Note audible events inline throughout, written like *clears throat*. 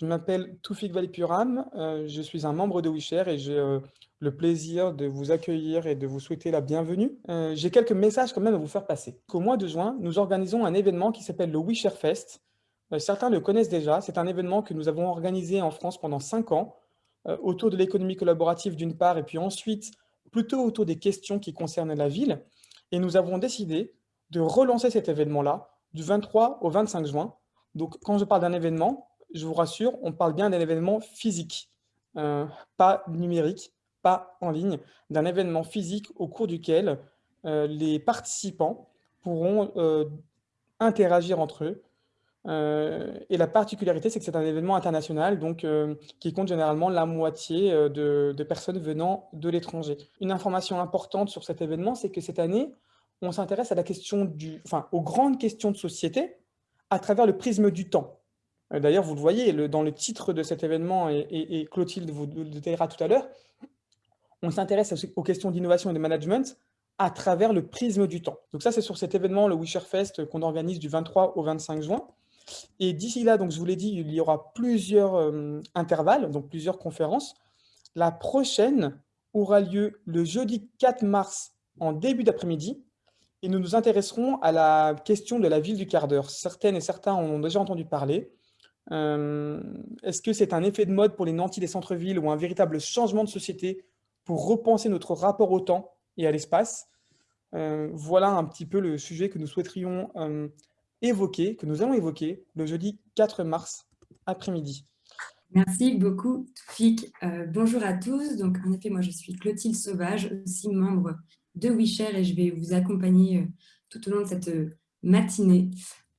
Je m'appelle Toufik Valipuram, euh, je suis un membre de WeShare et j'ai euh, le plaisir de vous accueillir et de vous souhaiter la bienvenue. Euh, j'ai quelques messages quand même à vous faire passer. Au mois de juin, nous organisons un événement qui s'appelle le WeShare Fest. certains le connaissent déjà, c'est un événement que nous avons organisé en France pendant cinq ans, autour de l'économie collaborative d'une part, et puis ensuite plutôt autour des questions qui concernent la ville. Et nous avons décidé de relancer cet événement-là du 23 au 25 juin. Donc quand je parle d'un événement, je vous rassure, on parle bien d'un événement physique, euh, pas numérique, pas en ligne, d'un événement physique au cours duquel euh, les participants pourront euh, interagir entre eux. et la particularité, c'est que c'est un événement international, donc qui compte généralement la moitié de, de personnes venant de l'étranger. Une information importante sur cet événement, c'est que cette année, on s'intéresse à la question du, enfin, aux grandes questions de société à travers le prisme du temps. Euh, d'ailleurs, vous le voyez, dans le titre de cet événement, et, Clotilde vous le détaillera tout à l'heure, on s'intéresse aux questions d'innovation et de management à travers le prisme du temps. Donc ça, c'est sur cet événement, le Wisher Fest, qu'on organise du 23 au 25 juin. Et d'ici là, donc je vous l'ai dit, il y aura plusieurs euh, intervalles, donc plusieurs conférences. La prochaine aura lieu le jeudi 4 mars en début d'après-midi, et nous nous intéresserons à la question de la ville du quart d'heure. Certaines et certains en ont déjà entendu parler. Euh, est-ce que c'est un effet de mode pour les nantis des centres-villes ou un véritable changement de société pour repenser notre rapport au temps et à l'espace euh, Voilà un petit peu le sujet que nous souhaiterions euh, évoquer, que nous allons évoquer le jeudi 4 mars après-midi. Merci beaucoup, Toufik. bonjour à tous. Donc, en effet, moi, je suis Clotilde Sauvage, aussi membre de WeShare et je vais vous accompagner tout au long de cette matinée.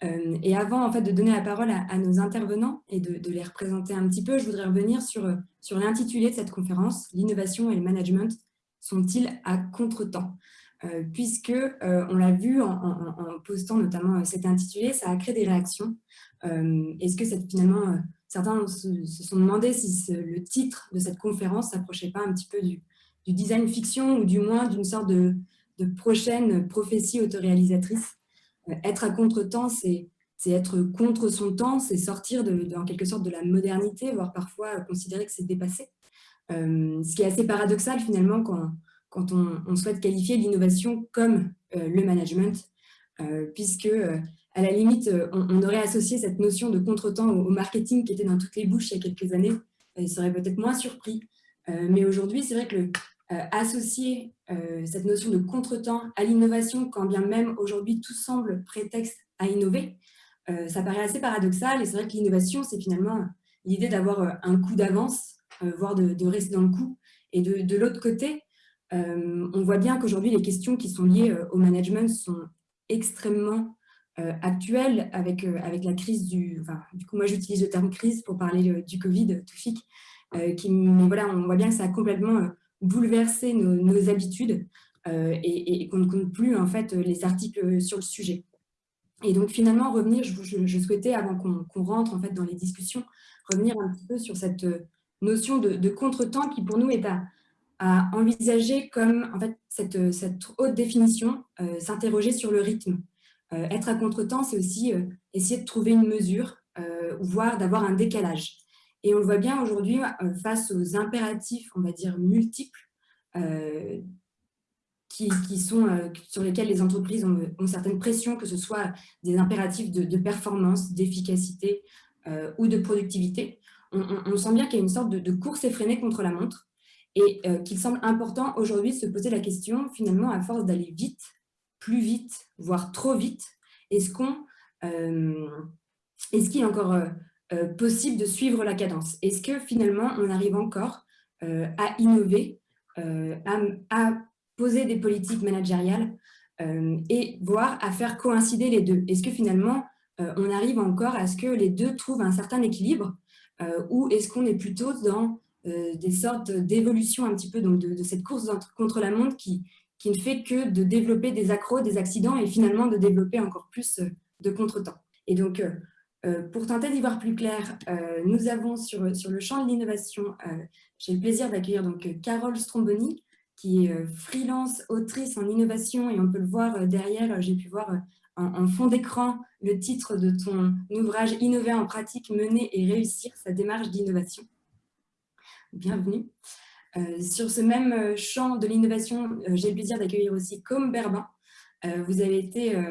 Euh, et avant en fait, de donner la parole à, nos intervenants et de, les représenter un petit peu, je voudrais revenir sur, sur l'intitulé de cette conférence, l'innovation et le management sont-ils à contre-temps? Euh, Puisque, euh, on l'a vu en, postant notamment cet intitulé, ça a créé des réactions. Est-ce que finalement, certains se, sont demandé si le titre de cette conférence s'approchait pas un petit peu du, design fiction ou du moins d'une sorte de prochaine prophétie autoréalisatrice? Être à contre-temps, c'est être contre son temps, c'est sortir de, en quelque sorte de la modernité, voire parfois considérer que c'est dépassé. Euh, ce qui est assez paradoxal finalement quand, quand on, souhaite qualifier l'innovation comme euh, le management, euh, puisque à la limite, on, aurait associé cette notion de contre-temps au, marketing qui était dans toutes les bouches il y a quelques années, il serait peut-être moins surpris. mais aujourd'hui, c'est vrai que euh, associer euh, cette notion de contretemps à l'innovation, quand bien même aujourd'hui tout semble prétexte à innover, euh, ça paraît assez paradoxal et c'est vrai que l'innovation, c'est finalement l'idée d'avoir un coup d'avance, voire de, rester dans le coup. Et de, l'autre côté, on voit bien qu'aujourd'hui, les questions qui sont liées au management sont extrêmement actuelles avec, avec la crise du... Enfin, du coup, moi, j'utilise le terme crise pour parler du Covid, tout FIC, qui, voilà, on voit bien que ça a complètement bouleverser nos, habitudes euh, et, qu'on ne compte plus en fait les articles sur le sujet. Et donc finalement, revenir, je, souhaitais, avant qu'on rentre en fait dans les discussions, revenir un petit peu sur cette notion de, contretemps qui pour nous est à, envisager comme en fait cette, cette haute définition, euh, s'interroger sur le rythme. Euh, être à contretemps, c'est aussi essayer de trouver une mesure, voire d'avoir un décalage. Et on le voit bien aujourd'hui euh, face aux impératifs, on va dire, multiples, euh, euh, sur lesquels les entreprises ont, certaines pressions, que ce soit des impératifs de, performance, d'efficacité ou de productivité. On, sent bien qu'il y a une sorte de, course effrénée contre la montre et qu'il semble important aujourd'hui de se poser la question, finalement, à force d'aller vite, plus vite, voire trop vite, est-ce qu'on est-ce qu'il y a encore possible de suivre la cadence Est-ce que finalement, on arrive encore euh, à innover, euh, à, poser des politiques managériales et voire à faire coïncider les deux? Est-ce que finalement, on arrive encore à ce que les deux trouvent un certain équilibre ou est-ce qu'on est plutôt dans des sortes d'évolution un petit peu donc de, cette course contre la montre qui, qui ne fait que de développer des accros, des accidents et finalement de développer encore plus de contretemps? Et donc, euh, pour tenter d'y voir plus clair, euh, nous avons sur, le champ de l'innovation, euh, j'ai le plaisir d'accueillir donc Carole Stromboni, qui est freelance, autrice en innovation, et on peut le voir derrière, j'ai pu voir en, fond d'écran le titre de ton ouvrage « Innover en pratique, mener et réussir sa démarche d'innovation ». Bienvenue. Sur ce même champ de l'innovation, j'ai le plaisir d'accueillir aussi Com Berbin. vous avez été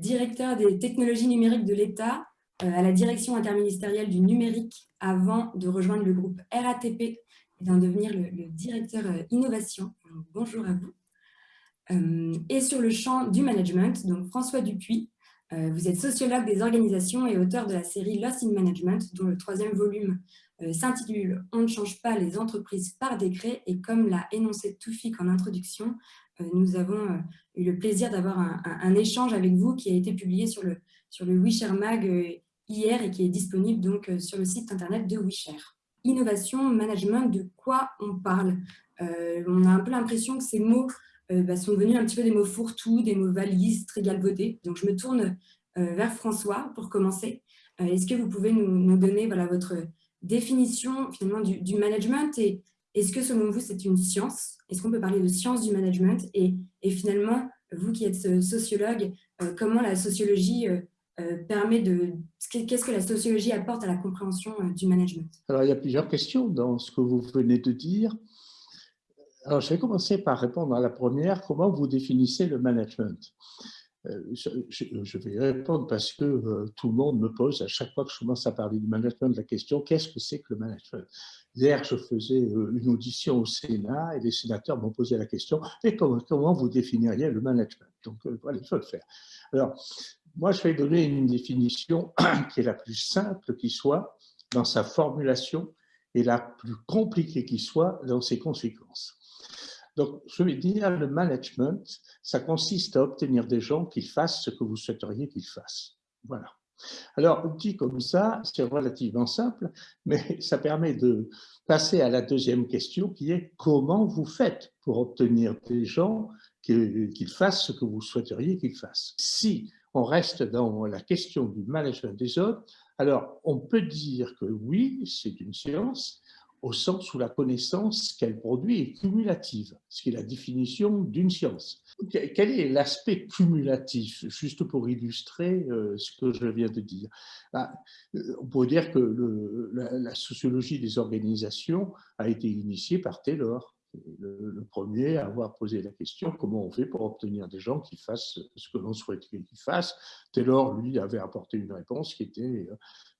directeur des technologies numériques de l'État à la direction interministérielle du numérique avant de rejoindre le groupe RATP et d'en devenir le, directeur innovation. Bonjour à vous. Euh, et sur le champ du management, donc François Dupuis, euh, vous êtes sociologue des organisations et auteur de la série Lost in Management, dont le troisième volume euh, s'intitule « On ne change pas les entreprises par décret » et comme l'a énoncé Toufik en introduction, nous avons eu le plaisir d'avoir un, échange avec vous qui a été publié sur le, sur le WeShare Mag hier et qui est disponible donc sur le site internet de WeShare. Innovation, management, de quoi on parle? On a un peu l'impression que ces mots euh, bah, sont devenus un petit peu des mots fourre-tout, des mots valises, très galvaudés. Donc, je me tourne euh, vers François pour commencer. Euh, est-ce que vous pouvez nous, donner votre définition finalement du, management et est-ce que selon vous c'est une science? Est-ce qu'on peut parler de science du management? Et, finalement, vous qui êtes sociologue, comment la sociologie permet de... Qu'est-ce que la sociologie apporte à la compréhension du management? Alors, il y a plusieurs questions dans ce que vous venez de dire. Alors, je vais commencer par répondre à la première. Comment vous définissez le management? Euh, je, vais répondre parce que euh, tout le monde me pose à chaque fois que je commence à parler du management la question qu'est-ce que c'est que le management? Hier, je faisais euh, une audition au Sénat et les sénateurs m'ont posé la question et comment, vous définiriez le management? Donc voilà, il faut le faire. Alors, moi, je vais donner une définition *clears throat* qui est la plus simple qui soit dans sa formulation et la plus compliquée qui soit dans ses conséquences. Donc, je vais dire, le management, ça consiste à obtenir des gens qui fassent ce que vous souhaiteriez qu'ils fassent. Voilà. Alors, dit comme ça, c'est relativement simple, mais *laughs* ça permet de passer à la deuxième question qui est comment vous faites pour obtenir des gens qu'ils fassent ce que vous souhaiteriez qu'ils fassent. Si on reste dans la question du management des autres, alors on peut dire que oui, c'est une science, au sens où la connaissance qu'elle produit est cumulative, ce qui est la définition d'une science. Quel est l'aspect cumulatif, juste pour illustrer euh, ce que je viens de dire? Bah, euh, On pourrait dire que la, sociologie des organisations a été initiée par Taylor, le, premier à avoir posé la question comment on fait pour obtenir des gens qui fassent ce que l'on souhaiterait qu'ils fassent. Taylor, lui, avait apporté une réponse qui était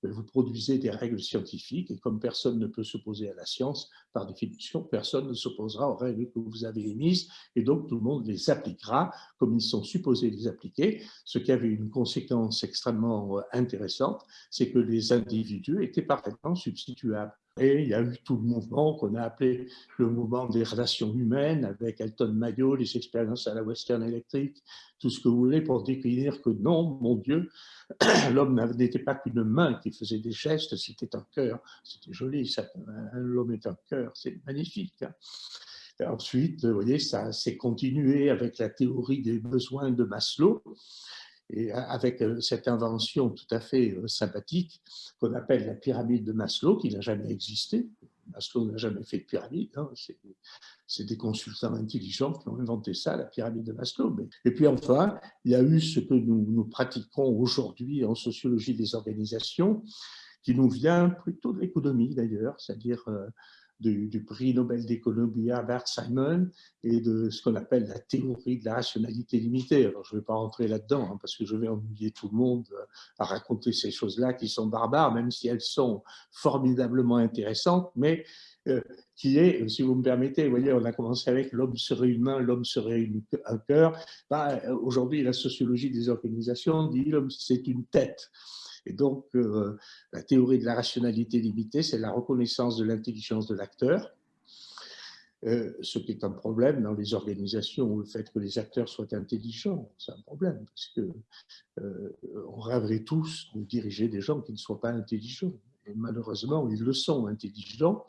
euh, vous produisez des règles scientifiques et comme personne ne peut s'opposer à la science, par définition, personne ne s'opposera aux règles que vous avez émises et donc tout le monde les appliquera comme ils sont supposés les appliquer. Ce qui avait une conséquence extrêmement euh, intéressante, c'est que les individus étaient parfaitement substituables. Et il y a eu tout le mouvement qu'on a appelé le mouvement des relations humaines avec Elton Mayo, les expériences à la Western Electric, tout ce que vous voulez pour décrire que non, mon Dieu, *clears throat* l'homme n'était pas qu'une main qui faisait des gestes, c'était un cœur. C'était joli, l'homme est un cœur, c'est magnifique. Hein. ensuite, vous voyez, ça s'est continué avec la théorie des besoins de Maslow, et avec euh, cette invention tout à fait euh, sympathique qu'on appelle la pyramide de Maslow, qui n'a jamais existé. Maslow n'a jamais fait de pyramide, hein. c'est des consultants intelligents qui ont inventé ça, la pyramide de Maslow. Et puis enfin, il y a eu ce que nous, nous pratiquons aujourd'hui en sociologie des organisations, qui nous vient plutôt de l'économie d'ailleurs, c'est-à-dire euh, du, prix Nobel d'économie Bert Simon et de ce qu'on appelle la théorie de la rationalité limitée. Alors, je ne vais pas rentrer là-dedans hein, parce que je vais ennuyer tout le monde euh, à raconter ces choses-là qui sont barbares, même si elles sont formidablement intéressantes, mais euh, qui est, si vous me permettez, vous voyez, on a commencé avec l'homme serait humain, l'homme serait un cœur. Bah, aujourd'hui, la sociologie des organisations dit l'homme c'est une tête. Et donc, euh, la théorie de la rationalité limitée, c'est la reconnaissance de l'intelligence de l'acteur, euh, ce qui est un problème dans les organisations, le fait que les acteurs soient intelligents, c'est un problème, parce que euh, on rêverait tous de diriger des gens qui ne soient pas intelligents. Et malheureusement, ils le sont, intelligents.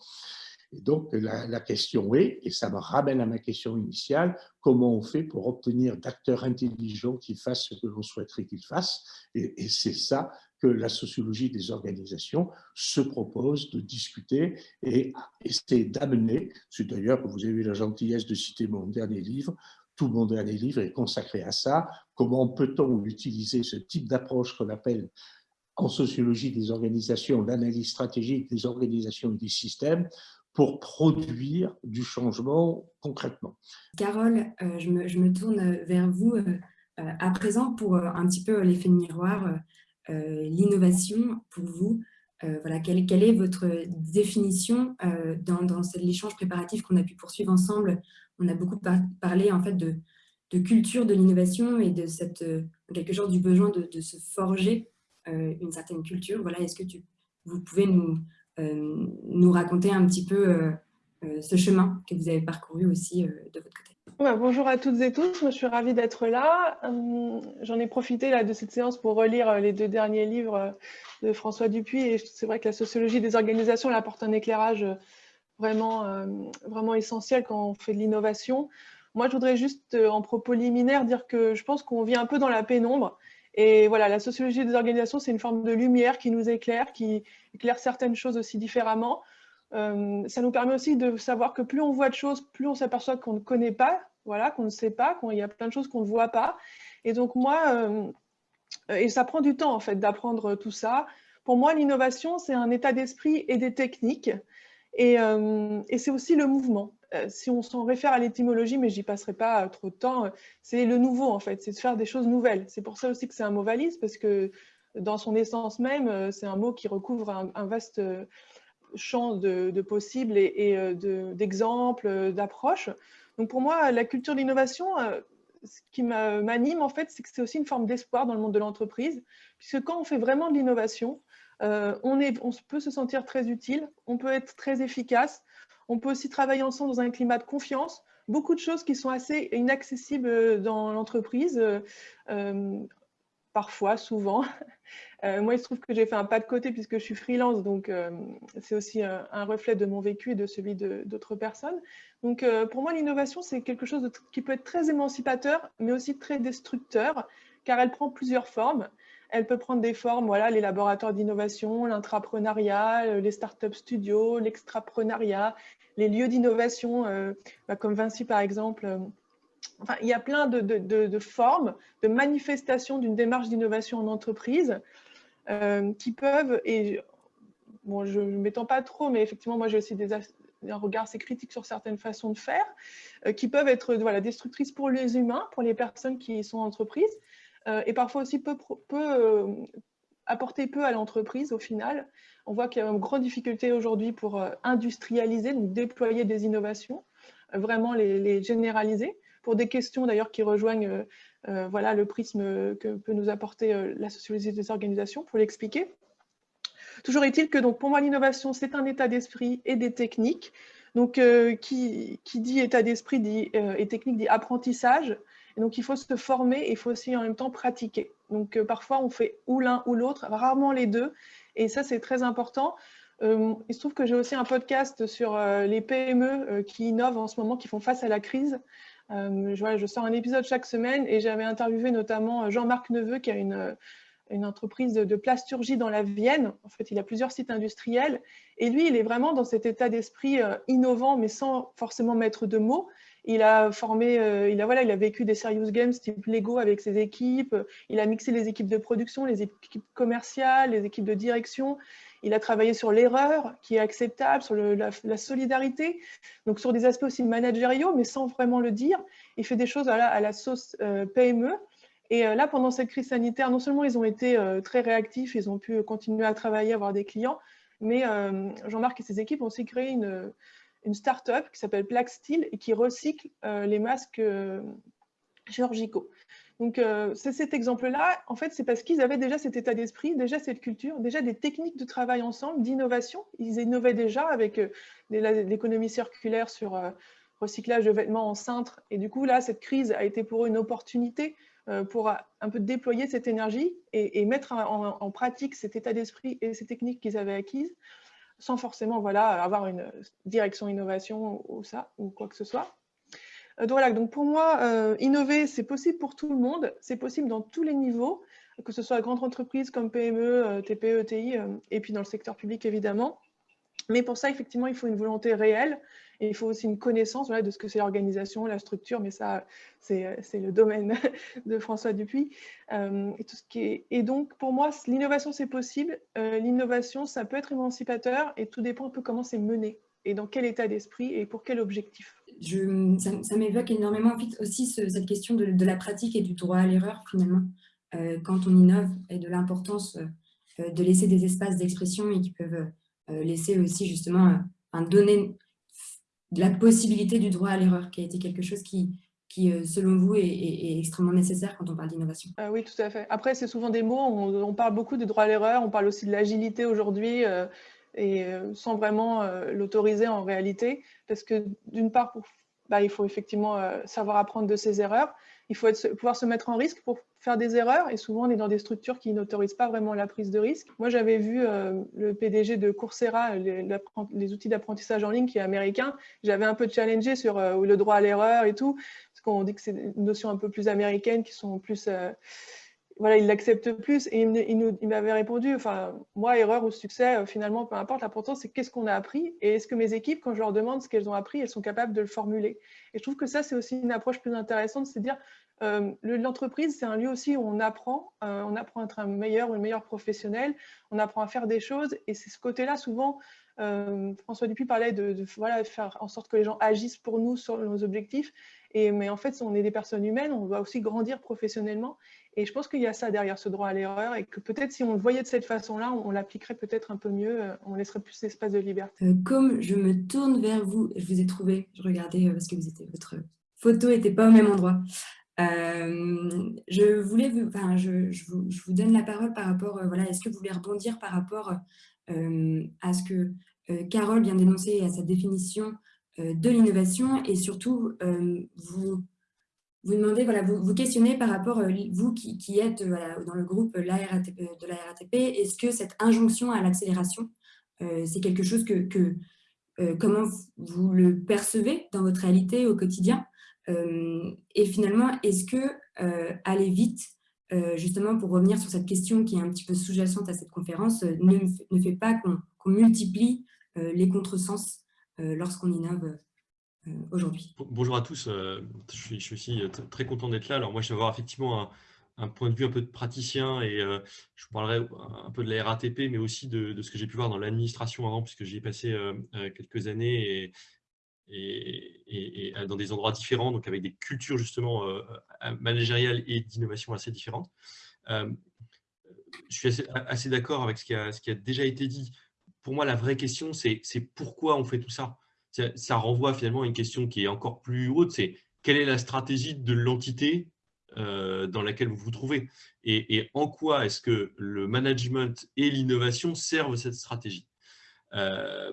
Et donc, la, question est, et ça me ramène à ma question initiale, comment on fait pour obtenir d'acteurs intelligents qui fassent ce que l'on souhaiterait qu'ils fassent? Et c'est ça que la sociologie des organisations se propose de discuter et essayer d'amener, c'est d'ailleurs que vous avez eu la gentillesse de citer mon dernier livre, tout mon dernier livre est consacré à ça. Comment peut-on utiliser ce type d'approche qu'on appelle en sociologie des organisations, l'analyse stratégique des organisations et des systèmes pour produire du changement concrètement. Carole, euh, je, me, tourne vers vous euh, euh, à présent pour un petit peu l'effet miroir, l'innovation pour vous. voilà, quelle, est votre définition dans, l'échange préparatif qu'on a pu poursuivre ensemble? On a beaucoup parlé en fait de, culture de l'innovation et de cette, quelque chose du besoin de, de se forger une certaine culture. Voilà, Est-ce que tu, vous pouvez nous, euh, nous raconter un petit peu euh, euh, ce chemin que vous avez parcouru aussi de votre côté. bonjour à toutes et tous, je suis ravie d'être là. J'en ai profité là, de cette séance pour relire les deux derniers livres de François Dupuis et c'est vrai que la sociologie des organisations apporte un éclairage vraiment, vraiment essentiel quand on fait de l'innovation. Moi, je voudrais juste, en propos liminaire, dire que je pense qu'on vit un peu dans la pénombre et voilà, la sociologie des organisations, c'est une forme de lumière qui nous éclaire, qui éclaire certaines choses aussi différemment. Euh, ça nous permet aussi de savoir que plus on voit de choses, plus on s'aperçoit qu'on ne connaît pas, voilà, qu'on ne sait pas, qu'il y a plein de choses qu'on ne voit pas. Et donc moi, euh, et ça prend du temps en fait d'apprendre tout ça. Pour moi, l'innovation, c'est un état d'esprit et des techniques. Et, euh, c'est aussi le mouvement. Si on s'en réfère à l'étymologie, mais j'y passerai pas trop de temps, c'est le nouveau en fait, c'est de faire des choses nouvelles. C'est pour ça aussi que c'est un mot valise, parce que dans son essence même, c'est un mot qui recouvre un, vaste champ de, possibles et, d'exemples, d'approches. Donc pour moi, la culture de l'innovation, ce qui m'anime en fait, c'est que c'est aussi une forme d'espoir dans le monde de l'entreprise, puisque quand on fait vraiment de l'innovation, on, peut se sentir très utile, on peut être très efficace, on peut aussi travailler ensemble dans un climat de confiance. Beaucoup de choses qui sont assez inaccessibles euh, dans l'entreprise, euh, euh, parfois, souvent. *laughs* moi, il se trouve que j'ai fait un pas de côté puisque je suis freelance, donc c'est aussi un, reflet de mon vécu et de celui d'autres personnes. Donc, pour moi, l'innovation, c'est quelque chose qui peut être très émancipateur, mais aussi très destructeur, car elle prend plusieurs formes. Elle peut prendre des formes, voilà, les laboratoires d'innovation, l'intrapreneuriat, euh, les start-up studios, l'extrapreneuriat, les lieux d'innovation, euh, bah, comme Vinci par exemple. Euh, il y a plein de, formes, de manifestations d'une démarche d'innovation en entreprise qui peuvent, et bon, je ne m'étends pas trop, mais effectivement, moi j'ai aussi un regard assez critique sur certaines façons de faire, qui peuvent être voilà, destructrices pour les humains, pour les personnes qui sont en entreprise, euh, et parfois aussi euh, apporter peu à l'entreprise au final. On voit qu'il y a une grande difficulté aujourd'hui pour euh, industrialiser, donc déployer des innovations, vraiment les, généraliser, pour des questions d'ailleurs qui rejoignent voilà, le prisme que peut nous apporter la sociologie des organisations, pour l'expliquer. Toujours est-il que donc, pour moi, l'innovation, c'est un état d'esprit et des techniques. Donc, qui, qui, dit état d'esprit et technique dit apprentissage, donc, il faut se former et il faut aussi en même temps pratiquer. Donc, euh, parfois, on fait ou l'un ou l'autre, rarement les deux. Et ça, c'est très important. Euh, il se trouve que j'ai aussi un podcast sur euh, les PME qui innovent en ce moment, qui font face à la crise. Je, je, sors un épisode chaque semaine et j'avais interviewé notamment Jean-Marc Neveu, qui a une, une entreprise de, plasturgie dans la Vienne. En fait, il a plusieurs sites industriels. Et lui, il est vraiment dans cet état d'esprit innovant, mais sans forcément mettre de mots. Il a formé, euh, il a voilà, il a vécu des serious games type Lego avec ses équipes. Il a mixé les équipes de production, les équipes commerciales, les équipes de direction. Il a travaillé sur l'erreur qui est acceptable, sur la, solidarité, donc sur des aspects aussi managériaux, mais sans vraiment le dire. Il fait des choses à la sauce euh, PME. Et euh, là, pendant cette crise sanitaire, non seulement ils ont été très réactifs, ils ont pu continuer à travailler, avoir des clients, mais Jean-Marc et ses équipes ont aussi créé une, une start-up qui s'appelle Black Steel et qui recycle euh, les masques euh, chirurgicaux. Donc, euh, c'est cet exemple-là, en fait, c'est parce qu'ils avaient déjà cet état d'esprit, déjà cette culture, déjà des techniques de travail ensemble, d'innovation. Ils innovaient déjà avec l'économie circulaire sur recyclage de vêtements en cintre. Et du coup, là, cette crise a été pour eux une opportunité pour un peu déployer cette énergie et, mettre en, en, pratique cet état d'esprit et ces techniques qu'ils avaient acquises sans forcément voilà, avoir une direction innovation ou, ça, ou quoi que ce soit. Euh, donc, voilà, donc pour moi, euh, innover, c'est possible pour tout le monde, c'est possible dans tous les niveaux, que ce soit grande entreprise comme PME, TPE, TI, et puis dans le secteur public évidemment. Mais pour ça, effectivement, il faut une volonté réelle et il faut aussi une connaissance de ce que c'est l'organisation, la structure, mais ça, c'est le domaine *laughs* de François Dupuis. Euh, et, donc, pour moi, l'innovation, c'est possible. Euh, l'innovation, ça peut être émancipateur et tout dépend un peu comment c'est mené et dans quel état d'esprit et pour quel objectif? Je, ça, m'évoque énormément aussi cette question de, la pratique et du droit à l'erreur, finalement, euh, quand on innove, et de l'importance de laisser des espaces d'expression et qui peuvent laisser aussi, justement, donner la possibilité du droit à l'erreur, qui a été quelque chose qui, qui euh, selon vous, est, extrêmement nécessaire quand on parle d'innovation. Ah oui, tout à fait. Après, c'est souvent des mots, on, parle beaucoup du droit à l'erreur, on parle aussi de l'agilité aujourd'hui, euh, et euh, sans vraiment l'autoriser en réalité, parce que d'une part, bah, il faut effectivement savoir apprendre de ses erreurs, il faut pouvoir se mettre en risque pour faire des erreurs. Et souvent on est dans des structures qui n'autorisent pas vraiment la prise de risque. Moi j'avais vu euh, le PDG de Coursera, les, outils d'apprentissage en ligne qui est américain, j'avais un peu challengé sur euh, le droit à l'erreur et tout, parce qu'on dit que c'est une notion un peu plus américaine qui sont plus... Euh, voilà, il l'accepte plus et il, m'avait répondu, enfin, moi, erreur ou succès, finalement, peu importe, l'important, c'est qu'est-ce qu'on a appris et est-ce que mes équipes, quand je leur demande ce qu'elles ont appris, elles sont capables de le formuler. Et je trouve que ça, c'est aussi une approche plus intéressante, c'est dire, euh, l'entreprise, c'est un lieu aussi où on apprend, euh, on apprend à être un meilleur ou une meilleure professionnel, on apprend à faire des choses, et c'est ce côté-là, souvent, euh, François Dupuis parlait de, voilà, faire en sorte que les gens agissent pour nous sur nos objectifs, et, mais en fait, on est des personnes humaines, on doit aussi grandir professionnellement, et je pense qu'il y a ça derrière ce droit à l'erreur, et que peut-être si on le voyait de cette façon-là, on, l'appliquerait peut-être un peu mieux, on laisserait plus d'espace de liberté. comme je me tourne vers vous, je vous ai trouvé, je regardais parce que votre photo n'était pas au même endroit. Euh, je voulais, enfin, je, vous, donne la parole par rapport, euh, voilà, est-ce que vous voulez rebondir par rapport euh, à ce que Carole vient d'énoncer à sa définition de l'innovation et surtout vous vous demandez, voilà, vous, questionnez par rapport, vous qui, êtes voilà, dans le groupe de la RATP, est-ce que cette injonction à l'accélération, c'est quelque chose que, comment vous le percevez dans votre réalité au quotidien euh, et finalement, est-ce que euh, aller vite, euh, justement pour revenir sur cette question qui est un petit peu sous-jacente à cette conférence, ne, ne fait pas qu'on multiplie les contresens lorsqu'on innove aujourd'hui. Bonjour à tous, je suis, je suis aussi très content d'être là. Alors moi, je vais avoir effectivement un, point de vue un peu de praticien et je vous parlerai un peu de la RATP, mais aussi de, ce que j'ai pu voir dans l'administration avant, puisque j'y ai passé quelques années et, dans des endroits différents, donc avec des cultures justement euh, euh, managériales et d'innovation assez différentes. Euh, je suis assez, d'accord avec ce qui, a, déjà été dit. Pour moi, la vraie question, c'est pourquoi on fait tout ça, ça renvoie finalement à une question qui est encore plus haute, c'est quelle est la stratégie de l'entité dans laquelle vous vous trouvez? Et, en quoi est-ce que le management et l'innovation servent cette stratégie? Euh,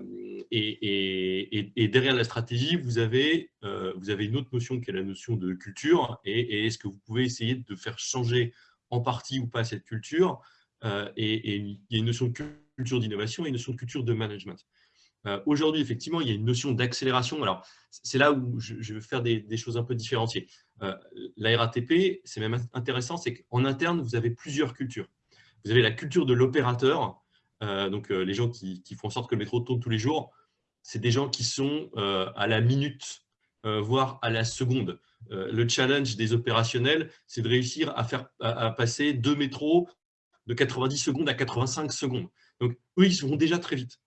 et, derrière la stratégie, vous avez, euh, vous avez une autre notion qui est la notion de culture. Et, est-ce que vous pouvez essayer de faire changer en partie ou pas cette culture? Euh, et, il y a une notion de culture d'innovation et une notion de culture de management. Aujourd'hui, effectivement, il y a une notion d'accélération. Alors, c'est là où je, veux faire des, choses un peu différenciées. la RATP, c'est même intéressant, c'est qu'en interne, vous avez plusieurs cultures. Vous avez la culture de l'opérateur, euh, donc euh, les gens qui, font en sorte que le métro tourne tous les jours, c'est des gens qui sont euh, à la minute, voire à la seconde. le challenge des opérationnels, c'est de réussir à, faire, à, passer deux métros de 90 secondes à 85 secondes. Donc, eux, ils seront déjà très vite.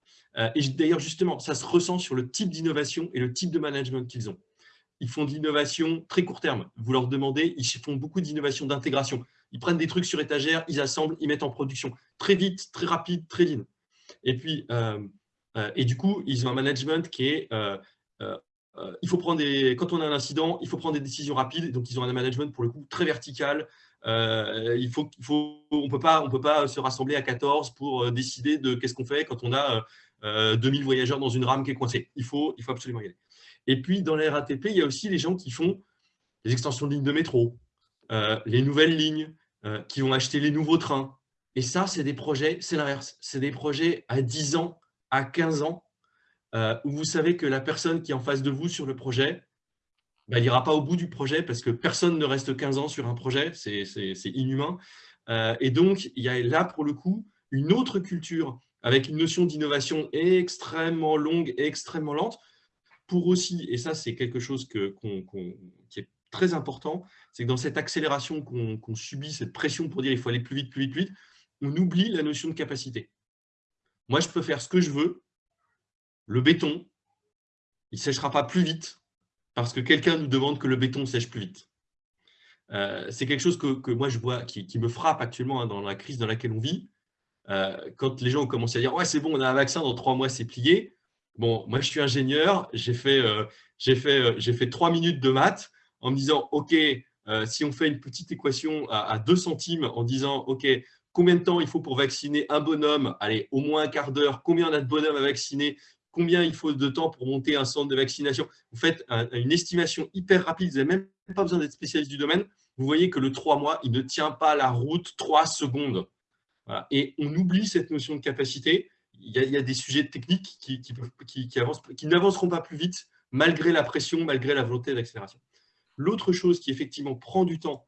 Et d'ailleurs, justement, ça se ressent sur le type d'innovation et le type de management qu'ils ont. Ils font de l'innovation très court terme. Vous leur demandez, ils font beaucoup d'innovation d'intégration. Ils prennent des trucs sur étagère, ils assemblent, ils mettent en production. Très vite, très rapide, très lean. Et puis, euh, euh, et du coup, ils ont un management qui est, euh, il faut prendre quand on a un incident, il faut prendre des décisions rapides. Donc, ils ont un management pour le coup très vertical. il faut, on peut pas, on peut pas se rassembler à 14 pour décider de qu'est-ce qu'on fait quand on a 2000 voyageurs dans une rame qui est coincée. Il faut, absolument y aller. Et puis, dans la RATP, il y a aussi les gens qui font les extensions de lignes de métro, les nouvelles lignes, euh, qui vont acheter les nouveaux trains. Et ça, c'est des projets, c'est l'inverse. C'est des projets à 10 ans, à 15 ans, euh, où vous savez que la personne qui est en face de vous sur le projet, bah, elle n'ira pas au bout du projet parce que personne ne reste 15 ans sur un projet, c'est inhumain. Euh, et donc, il y a là, pour le coup, une autre culture avec une notion d'innovation extrêmement longue et extrêmement lente, pour aussi, et ça c'est quelque chose qui est très important, c'est que dans cette accélération qu'on subit, cette pression pour dire il faut aller plus vite, plus vite, plus vite, on oublie la notion de capacité. Moi, je peux faire ce que je veux. Le béton, il ne séchera pas plus vite parce que quelqu'un nous demande que le béton sèche plus vite. Euh, c'est quelque chose que, moi, je vois, qui, me frappe actuellement hein, dans la crise dans laquelle on vit. Euh, quand les gens ont commencé à dire « Ouais, c'est bon, on a un vaccin, dans trois mois, c'est plié ». Bon, moi, je suis ingénieur, j'ai fait, euh, fait, fait trois minutes de maths en me disant « Ok, si on fait une petite équation à, à 2 centimes en disant « Ok, combien de temps il faut pour vacciner un bonhomme? Allez, au moins un quart d'heure. Combien on a de bonhommes à vacciner? Combien il faut de temps pour monter un centre de vaccination? Vous faites une estimation hyper rapide, vous n'avez même pas besoin d'être spécialiste du domaine. Vous voyez que le 3 mois, il ne tient pas la route 3 secondes. Et on oublie cette notion de capacité. Il y a, des sujets techniques qui, qui, qui n'avanceront pas plus vite malgré la pression, malgré la volonté d'accélération. L'autre chose qui effectivement prend du temps,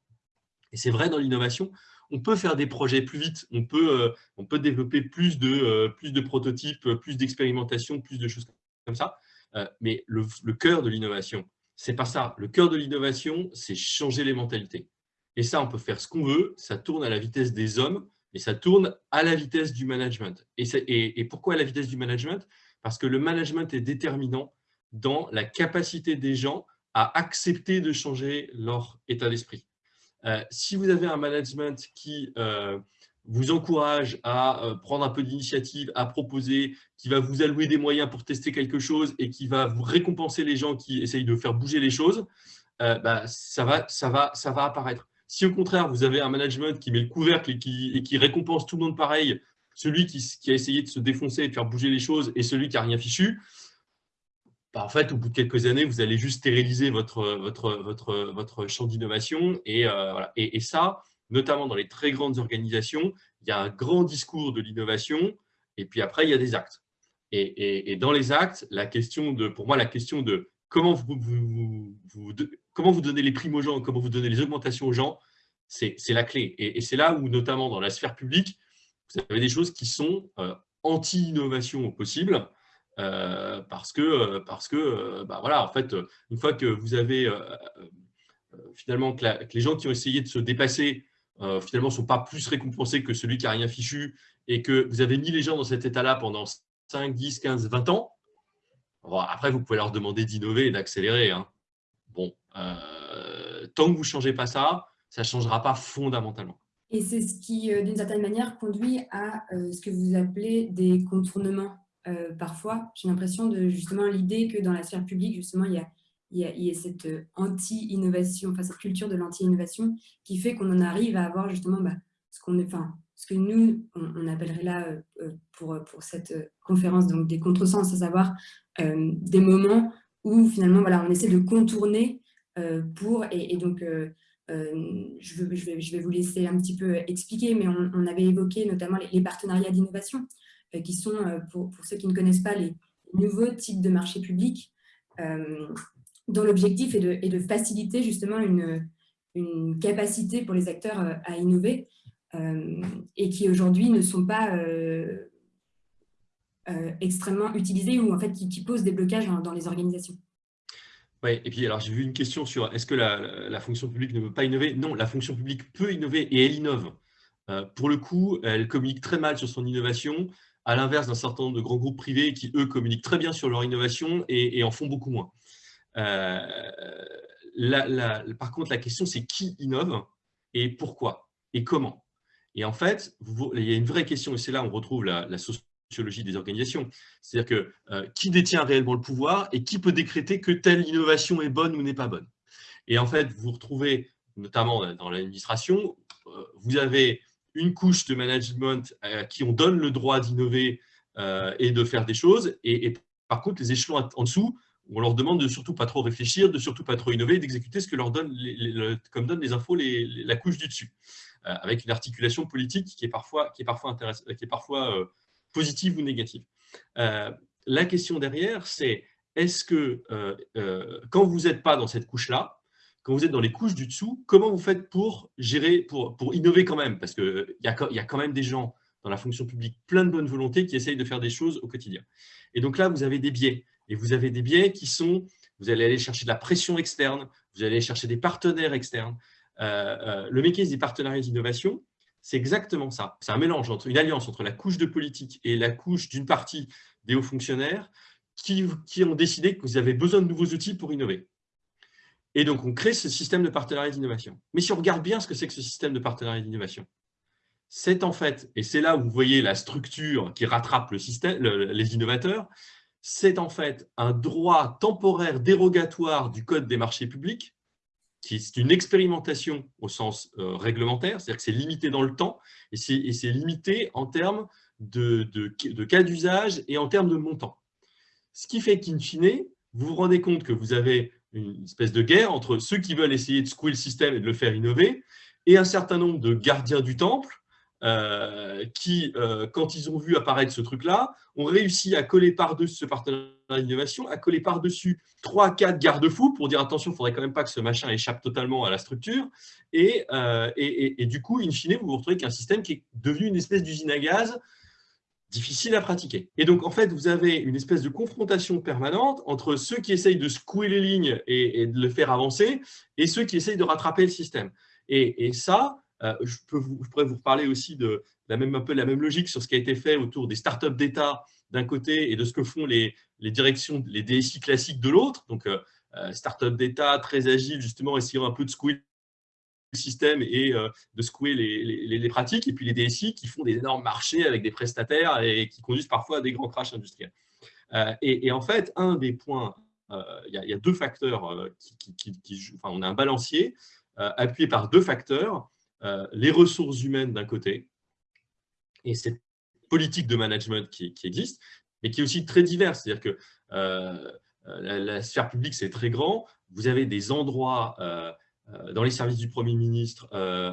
et c'est vrai dans l'innovation, on peut faire des projets plus vite, on peut, euh, développer plus de, euh, plus de prototypes, plus d'expérimentation, plus de choses comme ça. Euh, mais le, cœur de l'innovation, c'est pas ça. Le cœur de l'innovation, c'est changer les mentalités. Et ça, on peut faire ce qu'on veut, ça tourne à la vitesse des hommes, et ça tourne à la vitesse du management. Et, pourquoi à la vitesse du management? Parce que le management est déterminant dans la capacité des gens à accepter de changer leur état d'esprit. Euh, si vous avez un management qui euh, vous encourage à euh, prendre un peu d'initiative, à proposer, qui va vous allouer des moyens pour tester quelque chose et qui va vous récompenser les gens qui essayent de faire bouger les choses, bah, ça va apparaître. Si au contraire, vous avez un management qui met le couvercle et qui, récompense tout le monde pareil, celui qui, a essayé de se défoncer et de faire bouger les choses et celui qui n'a rien fichu, bah, en fait, au bout de quelques années, vous allez juste stériliser votre, champ d'innovation. Et, euh, et, ça, notamment dans les très grandes organisations, il y a un grand discours de l'innovation et puis après, il y a des actes. Et, dans les actes, la question de, pour moi, la question de comment vous, comment vous donnez les primes aux gens, comment vous donnez les augmentations aux gens, c'est la clé. Et, c'est là où, notamment dans la sphère publique, vous avez des choses qui sont euh, anti-innovation au possible. Euh, parce que, euh, parce que bah voilà, en fait, une fois que vous avez finalement que, les gens qui ont essayé de se dépasser finalement ne sont pas plus récompensés que celui qui n'a rien fichu et que vous avez mis les gens dans cet état-là pendant 5, 10, 15, 20 ans, après, vous pouvez leur demander d'innover et d'accélérer. Hein. Bon, tant que vous ne changez pas ça, ça ne changera pas fondamentalement. Et c'est ce qui, d'une certaine manière, conduit à ce que vous appelez des contournements euh, parfois, j'ai l'impression de justement l'idée que dans la sphère publique, justement, il y a, il y a, cette euh, anti-innovation, enfin cette culture de l'anti-innovation qui fait qu'on en arrive à avoir justement bah, ce, qu'on enfin, ce que nous, on, appellerait là euh, pour, pour cette conférence donc des contresens, à savoir des moments où finalement voilà, on essaie de contourner pour, et, donc je, je, vais, je vais vous laisser un petit peu expliquer, mais on, avait évoqué notamment les partenariats d'innovation. Euh, qui sont, euh, pour, ceux qui ne connaissent pas, les nouveaux types de marchés publics, euh, dont l'objectif est de, faciliter justement une, une, capacité pour les acteurs à innover et qui aujourd'hui ne sont pas extrêmement utilisés ou en fait qui, posent des blocages dans, les organisations. Oui, et puis alors j'ai vu une question sur est-ce que la, la, fonction publique ne veut pas innover? Non, la fonction publique peut innover et elle innove. pour le coup, elle communique très mal sur son innovation à l'inverse d'un certain nombre de grands groupes privés qui, eux, communiquent très bien sur leur innovation et, en font beaucoup moins. Euh, par contre, la question, c'est qui innove et pourquoi et comment? Et en fait, il y a une vraie question, et c'est là où on retrouve la, sociologie des organisations. C'est-à-dire que euh, qui détient réellement le pouvoir et qui peut décréter que telle innovation est bonne ou n'est pas bonne Et en fait, vous retrouvez, notamment dans l'administration, euh, vous avez une couche de management à qui on donne le droit d'innover euh, et de faire des choses. Et, par contre, les échelons en dessous, on leur demande de surtout pas trop réfléchir, de surtout pas trop innover, d'exécuter ce que leur donne, les, comme les infos la couche du dessus, euh, avec une articulation politique qui est parfois, qui est parfois, qui est parfois euh, positive ou négative. la question derrière, c'est est-ce que quand vous n'êtes pas dans cette couche-là, quand vous êtes dans les couches du dessous, comment vous faites pour gérer, pour, pour innover quand même? Parce qu'il y a, y a quand même des gens dans la fonction publique plein de bonne volonté qui essayent de faire des choses au quotidien. Et donc là, vous avez des biais. Et vous avez des biais qui sont, vous allez aller chercher de la pression externe, vous allez chercher des partenaires externes. Euh, euh, le mécanisme des partenariats d'innovation, c'est exactement ça. C'est un mélange entre une alliance entre la couche de politique et la couche d'une partie des hauts fonctionnaires qui, ont décidé que vous avez besoin de nouveaux outils pour innover. Et donc, on crée ce système de partenariat d'innovation. Mais si on regarde bien ce que c'est que ce système de partenariat d'innovation, c'est en fait, et c'est là où vous voyez la structure qui rattrape les innovateurs, c'est en fait un droit temporaire dérogatoire du Code des marchés publics, qui est une expérimentation au sens euh, réglementaire, c'est-à-dire que c'est limité dans le temps, et c'est limité en termes de, de cas d'usage et en termes de montant. Ce qui fait qu'in fine, vous vous rendez compte que vous avez une espèce de guerre entre ceux qui veulent essayer de secouer le système et de le faire innover, et un certain nombre de gardiens du temple euh, qui, euh, quand ils ont vu apparaître ce truc-là, ont réussi à coller par-dessus ce partenariat d'innovation, à coller par-dessus 3-4 garde-fous pour dire attention, il ne faudrait quand même pas que ce machin échappe totalement à la structure. Euh, et, et, du coup, in fine, vous vous retrouvez qu'un système qui est devenu une espèce d'usine à gaz difficile à pratiquer. Et donc, en fait, vous avez une espèce de confrontation permanente entre ceux qui essayent de secouer les lignes et, de le faire avancer et ceux qui essayent de rattraper le système. Et, ça, euh, je, peux vous, je, pourrais vous parler aussi de la même, un peu la même logique sur ce qui a été fait autour des startups d'État d'un côté et de ce que font les, les directions, les DSI classiques de l'autre. Donc, euh, euh startups d'État très agiles, justement, essayant un peu de secouer le système et euh, de secouer les, les, pratiques. Et puis les DSI qui font des énormes marchés avec des prestataires et qui conduisent parfois à des grands crashs industriels. Et, en fait, un des points, il y, a deux facteurs qui, qui, qui, enfin, on a un balancier appuyé par deux facteurs les ressources humaines d'un côté et cette politique de management qui, existe, mais qui est aussi très diverse. C'est-à-dire que euh, la, sphère publique, c'est très grand. Vous avez des endroits euh, dans les services du Premier ministre,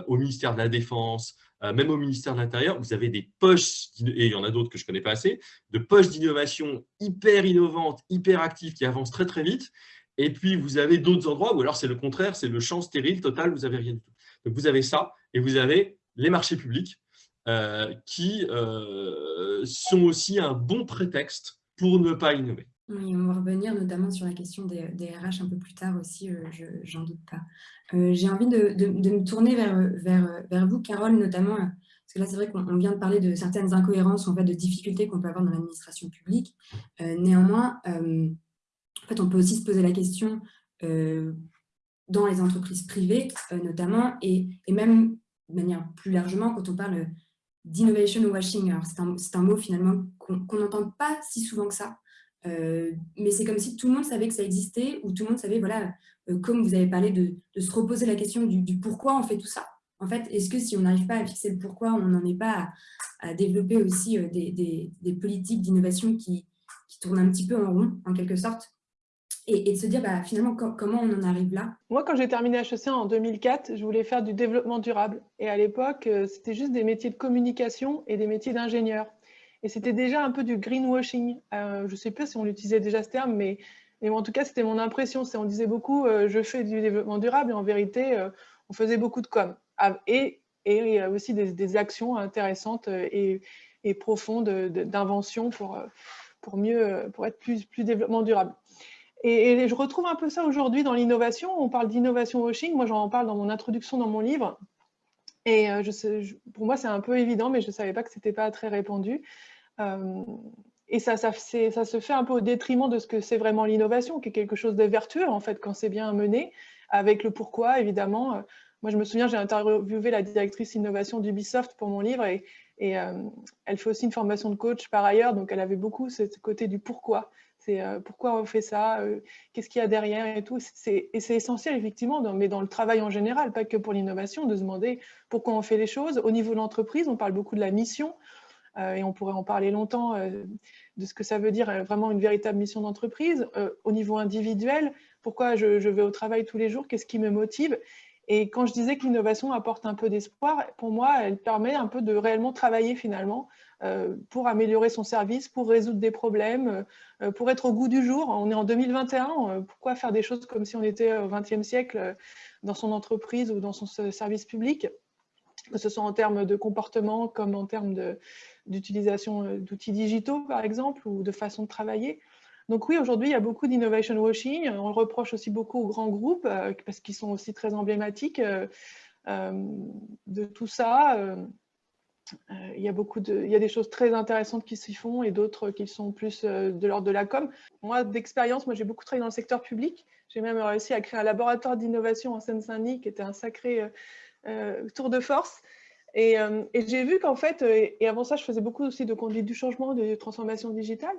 au ministère de la Défense, même au ministère de l'Intérieur, vous avez des poches, et il y en a d'autres que je ne connais pas assez, de poches d'innovation hyper innovantes, hyper actives, qui avancent très très vite. Et puis, vous avez d'autres endroits où alors c'est le contraire, c'est le champ stérile total, vous n'avez rien du tout. Donc, vous avez ça et vous avez les marchés publics euh, qui euh, sont aussi un bon prétexte pour ne pas innover. Oui, on va revenir notamment sur la question des, RH un peu plus tard aussi, euh, je n'en doute pas. J'ai envie de, me tourner vers, vous, Carole, notamment, parce que là, c'est vrai qu'on vient de parler de certaines incohérences, en fait, de difficultés qu'on peut avoir dans l'administration publique. néanmoins, en fait, on peut aussi se poser la question dans les entreprises privées euh, notamment, et, même de manière plus largement quand on parle d'innovation washing. C'est un, mot finalement qu'on n'entend pas si souvent que ça, euh, mais c'est comme si tout le monde savait que ça existait, ou tout le monde savait, voilà, euh, comme vous avez parlé, de, se reposer la question du, pourquoi on fait tout ça. En fait, est-ce que si on n'arrive pas à fixer le pourquoi, on n'en est pas à, développer aussi des, politiques d'innovation qui, qui tournent un petit peu en rond, en quelque sorte? Et, de se dire bah, finalement comment on en arrive là? Moi, quand j'ai terminé HEC en 2004, je voulais faire du développement durable. Et à l'époque, euh, c'était juste des métiers de communication et des métiers d'ingénieur. Et c'était déjà un peu du greenwashing. Euh, je ne sais pas si on utilisait déjà ce terme, mais, mais en tout cas, c'était mon impression. On disait beaucoup euh, je fais du développement durable », et en vérité, on faisait beaucoup de com. Ah, et, et aussi des, actions intéressantes et, et profondes d'invention pour, pour, pour être plus, plus développement durable. Et, je retrouve un peu ça aujourd'hui dans l'innovation. On parle d'innovation washing. Moi, j'en parle dans mon introduction dans mon livre. Et euh, pour moi, c'est un peu évident, mais je ne savais pas que ce n'était pas très répandu. Euh, et ça, ça, se fait un peu au détriment de ce que c'est vraiment l'innovation, qui est quelque chose de vertueux, en fait, quand c'est bien mené, avec le pourquoi, évidemment. Moi, je me souviens, j'ai interviewé la directrice innovation d'Ubisoft pour mon livre, et, euh, elle fait aussi une formation de coach par ailleurs, donc elle avait beaucoup ce côté du pourquoi. C'est euh, pourquoi on fait ça, euh, qu'est-ce qu'il y a derrière et tout. Et c'est essentiel, effectivement, mais dans le travail en général, pas que pour l'innovation, de se demander pourquoi on fait les choses. Au niveau de l'entreprise, on parle beaucoup de la mission, euh, et on pourrait en parler longtemps de ce que ça veut dire vraiment une véritable mission d'entreprise. au niveau individuel, pourquoi je, je, vais au travail tous les jours, qu'est-ce qui me motive et quand je disais que l'innovation apporte un peu d'espoir, pour moi, elle permet un peu de réellement travailler finalement pour améliorer son service, pour résoudre des problèmes, euh, pour être au goût du jour. On est en 2021, euh, pourquoi faire des choses comme si on était au XXe siècle dans son entreprise ou dans son service public que ce soit en termes de comportement comme en termes d'utilisation d'outils digitaux, par exemple, ou de façon de travailler. Donc oui, aujourd'hui, il y a beaucoup d'innovation washing. On le reproche aussi beaucoup aux grands groupes parce qu'ils sont aussi très emblématiques de tout ça. Euh, il y a beaucoup de, il y a des choses très intéressantes qui s'y font et d'autres qui sont plus euh, de l'ordre de la com. Moi, d'expérience, moi j'ai beaucoup travaillé dans le secteur public. J'ai même réussi à créer un laboratoire d'innovation en Seine-Saint-Denis qui était un sacré euh, tour de force. Et, et j'ai vu qu'en fait, et avant ça, je faisais beaucoup aussi de conduite du changement, de transformation digitale.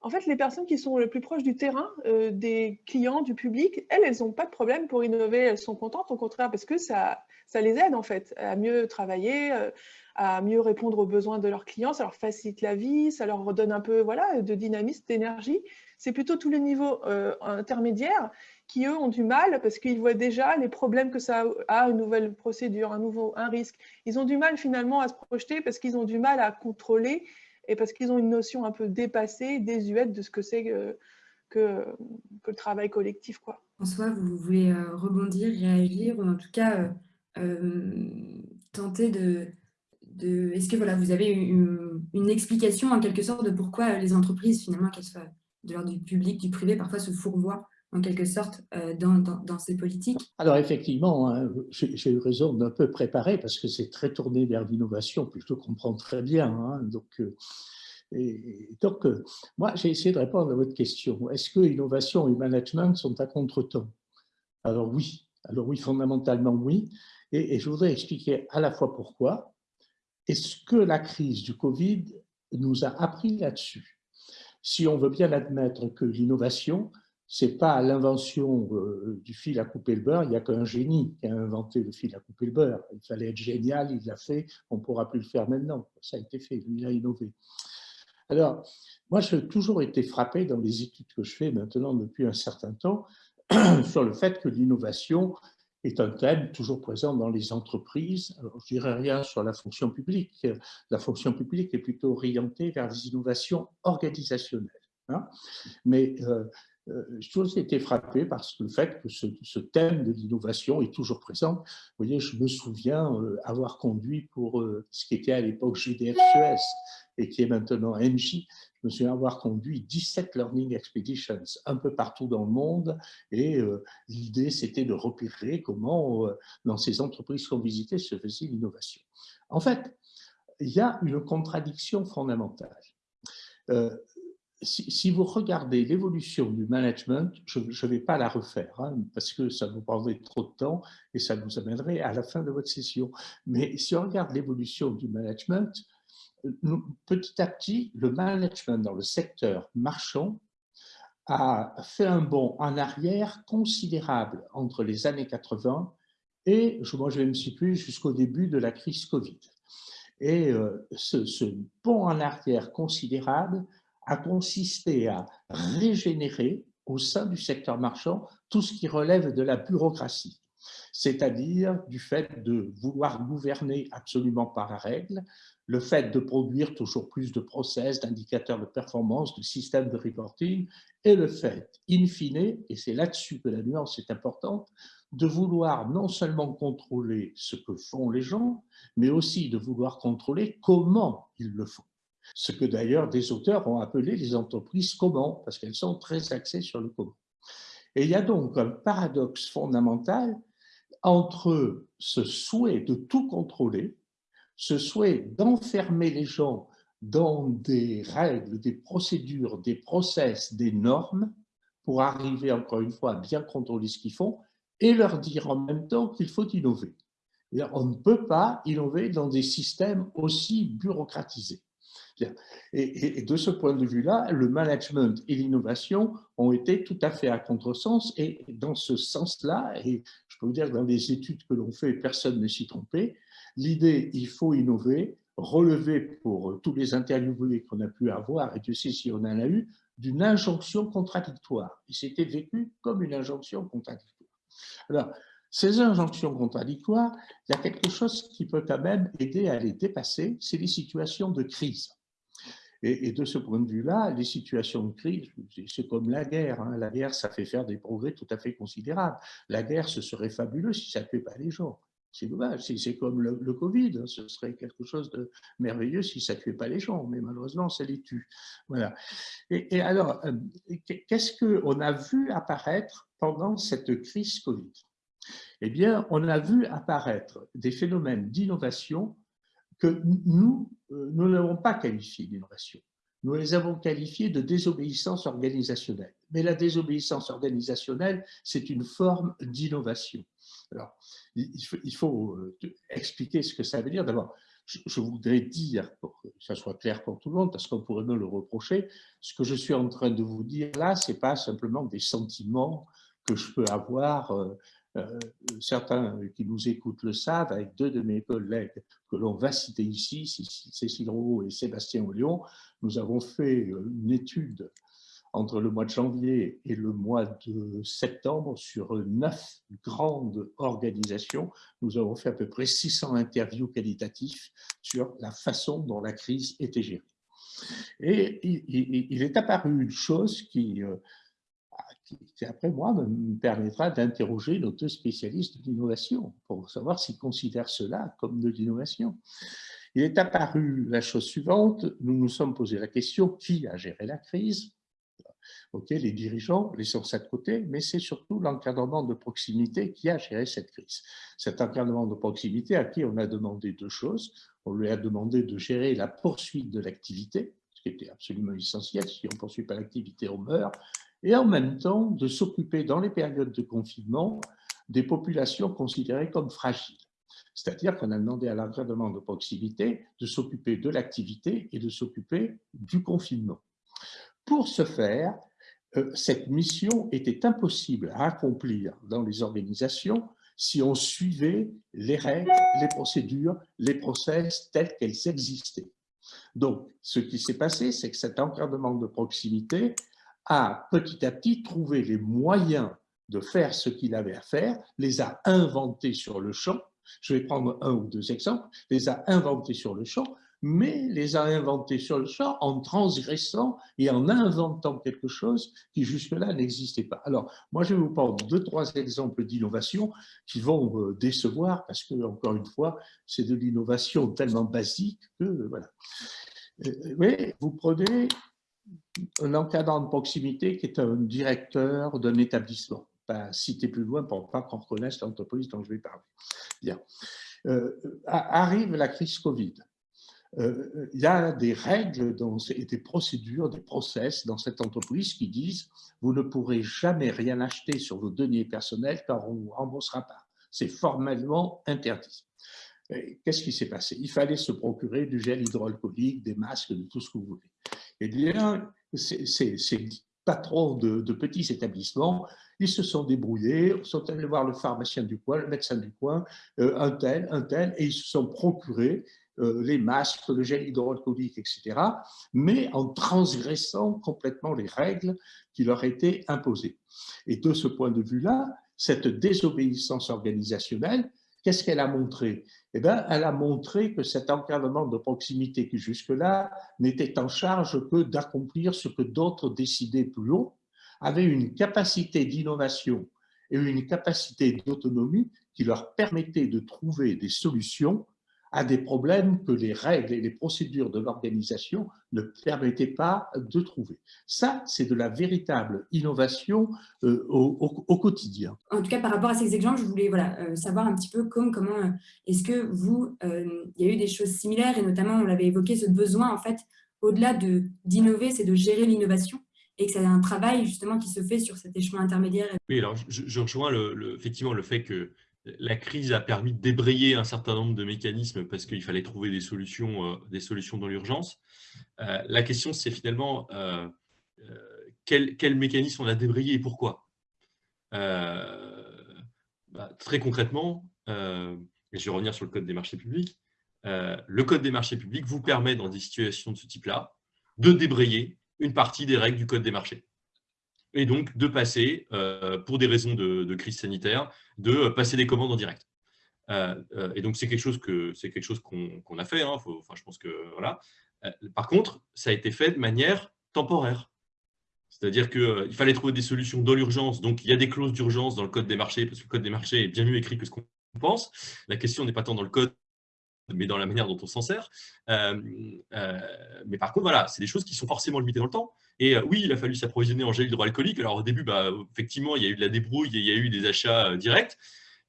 En fait, les personnes qui sont le plus proches du terrain, des clients, du public, elles, elles n'ont pas de problème pour innover, elles sont contentes, au contraire, parce que ça, ça les aide en fait à mieux travailler, à mieux répondre aux besoins de leurs clients, ça leur facilite la vie, ça leur redonne un peu voilà, de dynamisme, d'énergie. C'est plutôt tous les niveaux euh, intermédiaires qui, eux, ont du mal parce qu'ils voient déjà les problèmes que ça a, une nouvelle procédure, un nouveau un risque. Ils ont du mal finalement à se projeter parce qu'ils ont du mal à contrôler et parce qu'ils ont une notion un peu dépassée, désuète de ce que c'est que, le travail collectif. Quoi. François, vous voulez euh, rebondir, réagir, ou en tout cas euh, tenter de, est-ce que voilà, vous avez une, explication en quelque sorte de pourquoi les entreprises, finalement, qu'elles soient de l'ordre du public, du privé, parfois se fourvoient en quelque sorte euh, dans, ces politiques? Alors effectivement, hein, j'ai eu raison d'un peu préparer parce que c'est très tourné vers l'innovation, plutôt qu'on comprend très bien. Hein, donc, euh, donc euh, moi, j'ai essayé de répondre à votre question. Est-ce que innovation et management sont à contre-temps? Alors oui, alors oui, fondamentalement oui. Et, je voudrais expliquer à la fois pourquoi, est ce que la crise du Covid nous a appris là-dessus. Si on veut bien admettre que l'innovation, ce n'est pas l'invention euh, du fil à couper le beurre, il n'y a qu'un génie qui a inventé le fil à couper le beurre. Il fallait être génial, il l'a fait, on ne pourra plus le faire maintenant. Ça a été fait, lui, il a innové. Alors, moi, j'ai toujours été frappé dans les études que je fais maintenant depuis un certain temps *clears throat* sur le fait que l'innovation est un thème toujours présent dans les entreprises. Alors, je dirais rien sur la fonction publique. La fonction publique est plutôt orientée vers les innovations organisationnelles. Hein. Mais euh, j'ai toujours été frappé par le fait que ce, thème de l'innovation est toujours présent. Vous voyez, je me souviens euh, avoir conduit pour ce qui était à l'époque GDF Suez et qui est maintenant NJ, je me souviens avoir conduit 17 Learning Expeditions un peu partout dans le monde et euh, l'idée c'était de repérer comment euh, dans ces entreprises qu'on visitait se faisait l'innovation. En fait, il y a une contradiction fondamentale. Euh, si, vous regardez l'évolution du management, je ne vais pas la refaire hein, parce que ça vous prendrait trop de temps et ça nous amènerait à la fin de votre session. Mais si on regarde l'évolution du management, petit à petit, le management dans le secteur marchand a fait un bond en arrière considérable entre les années 80 et, moi je vais me situer jusqu'au début de la crise Covid. Et euh, ce bond en arrière considérable a consisté à régénérer au sein du secteur marchand tout ce qui relève de la bureaucratie c'est-à-dire du fait de vouloir gouverner absolument par la règle, le fait de produire toujours plus de process, d'indicateurs de performance, de systèmes de reporting, et le fait, in fine, et c'est là-dessus que la nuance est importante, de vouloir non seulement contrôler ce que font les gens, mais aussi de vouloir contrôler comment ils le font. Ce que d'ailleurs des auteurs ont appelé les entreprises comment, parce qu'elles sont très axées sur le comment. Et il y a donc un paradoxe fondamental entre ce souhait de tout contrôler, ce souhait d'enfermer les gens dans des règles, des procédures, des process, des normes, pour arriver encore une fois à bien contrôler ce qu'ils font, et leur dire en même temps qu'il faut innover. On ne peut pas innover dans des systèmes aussi bureaucratisés. Et, de ce point de vue-là, le management et l'innovation ont été tout à fait à contresens. Et dans ce sens-là, et je peux vous dire que dans les études que l'on fait, personne ne s'y trompait, l'idée il faut innover, relever pour tous les interviewés qu'on a pu avoir, et Dieu sait si on en a eu, d'une injonction contradictoire. Et c'était vécu comme une injonction contradictoire. Alors, ces injonctions contradictoires, il y a quelque chose qui peut quand même aider à les dépasser, c'est les situations de crise. Et, de ce point de vue-là, les situations de crise, c'est comme la guerre. Hein. La guerre, ça fait faire des progrès tout à fait considérables. La guerre, ce serait fabuleux si ça ne tuait pas les gens. C'est dommage, c'est comme le, Covid, hein. ce serait quelque chose de merveilleux si ça ne tuait pas les gens, mais malheureusement, ça les tue. Voilà. Et, alors, euh, qu'est-ce qu'on a vu apparaître pendant cette crise Covid? Eh bien, on a vu apparaître des phénomènes d'innovation que nous, euh, nous n'avons pas qualifiés d'innovation. Nous les avons qualifiés de désobéissance organisationnelle. Mais la désobéissance organisationnelle, c'est une forme d'innovation. Alors, il faut, euh, expliquer ce que ça veut dire. D'abord, je voudrais dire, pour que ça soit clair pour tout le monde, parce qu'on pourrait me le reprocher, ce que je suis en train de vous dire là, ce n'est pas simplement des sentiments que je peux avoir. Euh, euh, certains qui nous écoutent le savent, avec deux de mes collègues que l'on va citer ici, Cécile Roux et Sébastien Ollion, nous avons fait une étude entre le mois de janvier et le mois de septembre sur neuf grandes organisations. Nous avons fait à peu près 600 interviews qualitatives sur la façon dont la crise était gérée. Et il, est apparu une chose qui, euh, qui, après moi, me permettra d'interroger notre spécialiste de l'innovation pour savoir s'il considère cela comme de l'innovation. Il est apparu la chose suivante, nous nous sommes posé la question qui a géré la crise Ok, les dirigeants, les sur de côté, mais c'est surtout l'encadrement de proximité qui a géré cette crise. Cet encadrement de proximité à qui on a demandé deux choses. On lui a demandé de gérer la poursuite de l'activité, ce qui était absolument essentiel. Si on ne poursuit pas l'activité, on meurt. Et en même temps, de s'occuper dans les périodes de confinement des populations considérées comme fragiles. C'est-à-dire qu'on a demandé à l'encadrement de proximité de s'occuper de l'activité et de s'occuper du confinement. Pour ce faire, euh, cette mission était impossible à accomplir dans les organisations si on suivait les règles, les procédures, les process tels qu'elles existaient. Donc, ce qui s'est passé, c'est que cet encadrement de proximité a petit à petit trouvé les moyens de faire ce qu'il avait à faire, les a inventés sur le champ. Je vais prendre un ou deux exemples. Les a inventés sur le champ, mais les a inventés sur le champ en transgressant et en inventant quelque chose qui jusque-là n'existait pas. Alors, moi, je vais vous prendre deux, trois exemples d'innovation qui vont me décevoir parce que, encore une fois, c'est de l'innovation tellement basique que, voilà. Mais euh, vous prenez un encadrant de proximité qui est un directeur d'un établissement. Pas citer plus loin pour pas qu'on reconnaisse l'entreprise dont je vais parler. Bien. Euh, arrive la crise Covid. Euh, il y a des règles et des procédures, des process dans cette entreprise qui disent vous ne pourrez jamais rien acheter sur vos deniers personnels car on ne vous remboursera pas. C'est formellement interdit. Qu'est-ce qui s'est passé? Il fallait se procurer du gel hydroalcoolique, des masques, de tout ce que vous voulez. Eh bien, ces, patrons de, petits établissements, ils se sont débrouillés, sont allés voir le pharmacien du coin, le médecin du coin, euh, un tel, un tel, et ils se sont procurés euh, les masques, le gel hydroalcoolique, etc., mais en transgressant complètement les règles qui leur étaient imposées. Et de ce point de vue-là, cette désobéissance organisationnelle, qu'est-ce qu'elle a montré? Eh bien, Elle a montré que cet encadrement de proximité qui jusque-là n'était en charge que d'accomplir ce que d'autres décidaient plus haut, avait une capacité d'innovation et une capacité d'autonomie qui leur permettait de trouver des solutions à des problèmes que les règles et les procédures de l'organisation ne permettaient pas de trouver. Ça, c'est de la véritable innovation euh, au, quotidien. En tout cas, par rapport à ces exemples, je voulais voilà, euh, savoir un petit peu comme, comment euh, est-ce que vous, il y a eu des choses similaires, et notamment, on l'avait évoqué, ce besoin, en fait, au-delà d'innover, c'est de gérer l'innovation et que c'est un travail justement qui se fait sur cet échelon intermédiaire. Oui, alors je, je rejoins le, effectivement le fait que la crise a permis de débrayer un certain nombre de mécanismes parce qu'il fallait trouver des solutions, euh, des solutions dans l'urgence. Euh, la question, c'est finalement euh, quel, mécanisme on a débrayé et pourquoi? Bah, Très concrètement, et je vais revenir sur le Code des marchés publics, le Code des marchés publics vous permet, dans des situations de ce type-là, de débrayer une partie des règles du Code des marchés et donc de passer, euh, pour des raisons de, crise sanitaire, de passer des commandes en direct. Euh, euh, et donc c'est quelque chose qu'on a fait. Hein, je pense que voilà. par contre, ça a été fait de manière temporaire. C'est-à-dire qu'il fallait trouver des solutions dans l'urgence. Donc, il y a des clauses d'urgence dans le code des marchés, parce que le code des marchés est bien mieux écrit que ce qu'on pense. La question n'est pas tant dans le code, mais dans la manière dont on s'en sert. Euh, euh, mais par contre, voilà, c'est des choses qui sont forcément limitées dans le temps. Et oui, il a fallu s'approvisionner en gel hydroalcoolique. Alors au début, bah, effectivement, il y a eu de la débrouille, il y a eu des achats directs.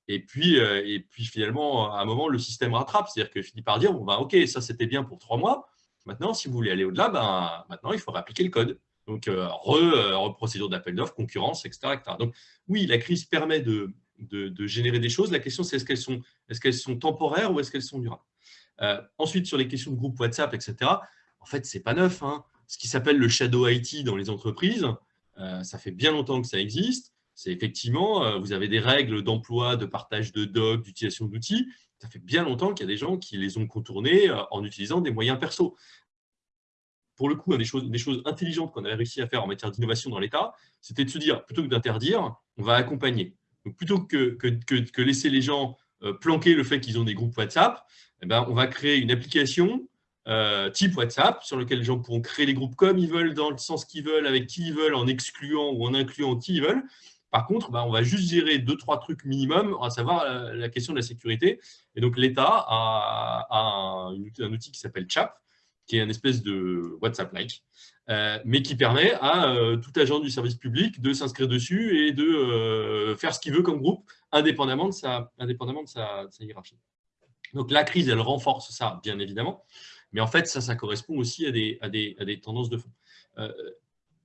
Et puis, et puis finalement, à un moment, le système rattrape. C'est-à-dire qu'il finit par dire, bon, bah, OK, ça c'était bien pour trois mois. Maintenant, si vous voulez aller au-delà, ben, maintenant, il faudra appliquer le code. Donc, euh, re, procédure d'appel d'offres, concurrence, etc., Donc, oui, la crise permet de, de, générer des choses. La question, c'est est-ce qu'elles sont, est qu'elles sont temporaires ou est-ce qu'elles sont durables? Euh, Ensuite, sur les questions de groupe WhatsApp, etc., en fait, ce n'est pas neuf. Hein. Ce qui s'appelle le shadow IT dans les entreprises, euh, ça fait bien longtemps que ça existe. C'est effectivement, vous avez des règles d'emploi, de partage de docs, d'utilisation d'outils. Ça fait bien longtemps qu'il y a des gens qui les ont contournés en utilisant des moyens perso pour le coup, des choses, des choses intelligentes qu'on avait réussi à faire en matière d'innovation dans l'État, c'était de se dire, plutôt que d'interdire, on va accompagner. Donc, plutôt que, que, que, laisser les gens euh, planquer le fait qu'ils ont des groupes WhatsApp, eh ben, on va créer une application euh, type WhatsApp sur laquelle les gens pourront créer les groupes comme ils veulent, dans le sens qu'ils veulent, avec qui ils veulent, en excluant ou en incluant qui ils veulent. Par contre, ben, on va juste gérer deux, trois trucs minimum, à savoir la, question de la sécurité. Et donc, l'État a, un, outil qui s'appelle CHAP, qui est un espèce de WhatsApp-like, euh, mais qui permet à euh, tout agent du service public de s'inscrire dessus et de faire ce qu'il veut comme groupe, indépendamment de sa, hiérarchie. Donc la crise, elle renforce ça, bien évidemment, mais en fait, ça, ça correspond aussi à des, à des, à des tendances de fond.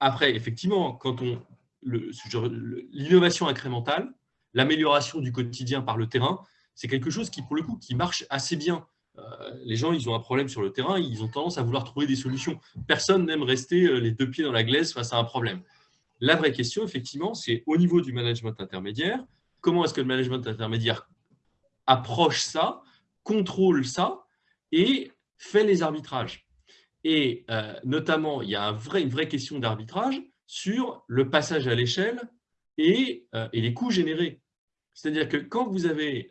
après, effectivement, quand on l'innovation incrémentale, l'amélioration du quotidien par le terrain, c'est quelque chose qui, pour le coup, qui marche assez bien euh, les gens, ils ont un problème sur le terrain, ils ont tendance à vouloir trouver des solutions. Personne n'aime rester euh, les deux pieds dans la glaise face à un problème. La vraie question, effectivement, c'est au niveau du management intermédiaire, comment est-ce que le management intermédiaire approche ça, contrôle ça et fait les arbitrages. Et euh, notamment, il y a une vraie question d'arbitrage sur le passage à l'échelle et, les coûts générés. C'est-à-dire que quand vous avez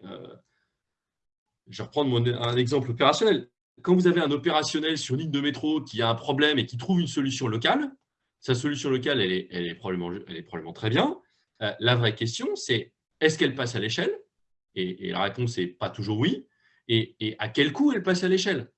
je vais reprendre un exemple opérationnel. Quand vous avez un opérationnel sur une ligne de métro qui a un problème et qui trouve une solution locale, sa solution locale, elle est, probablement, très bien. Euh, la vraie question, c'est est-ce qu'elle passe à l'échelle? Et, la réponse est pas toujours oui. Et, à quel coût elle passe à l'échelle?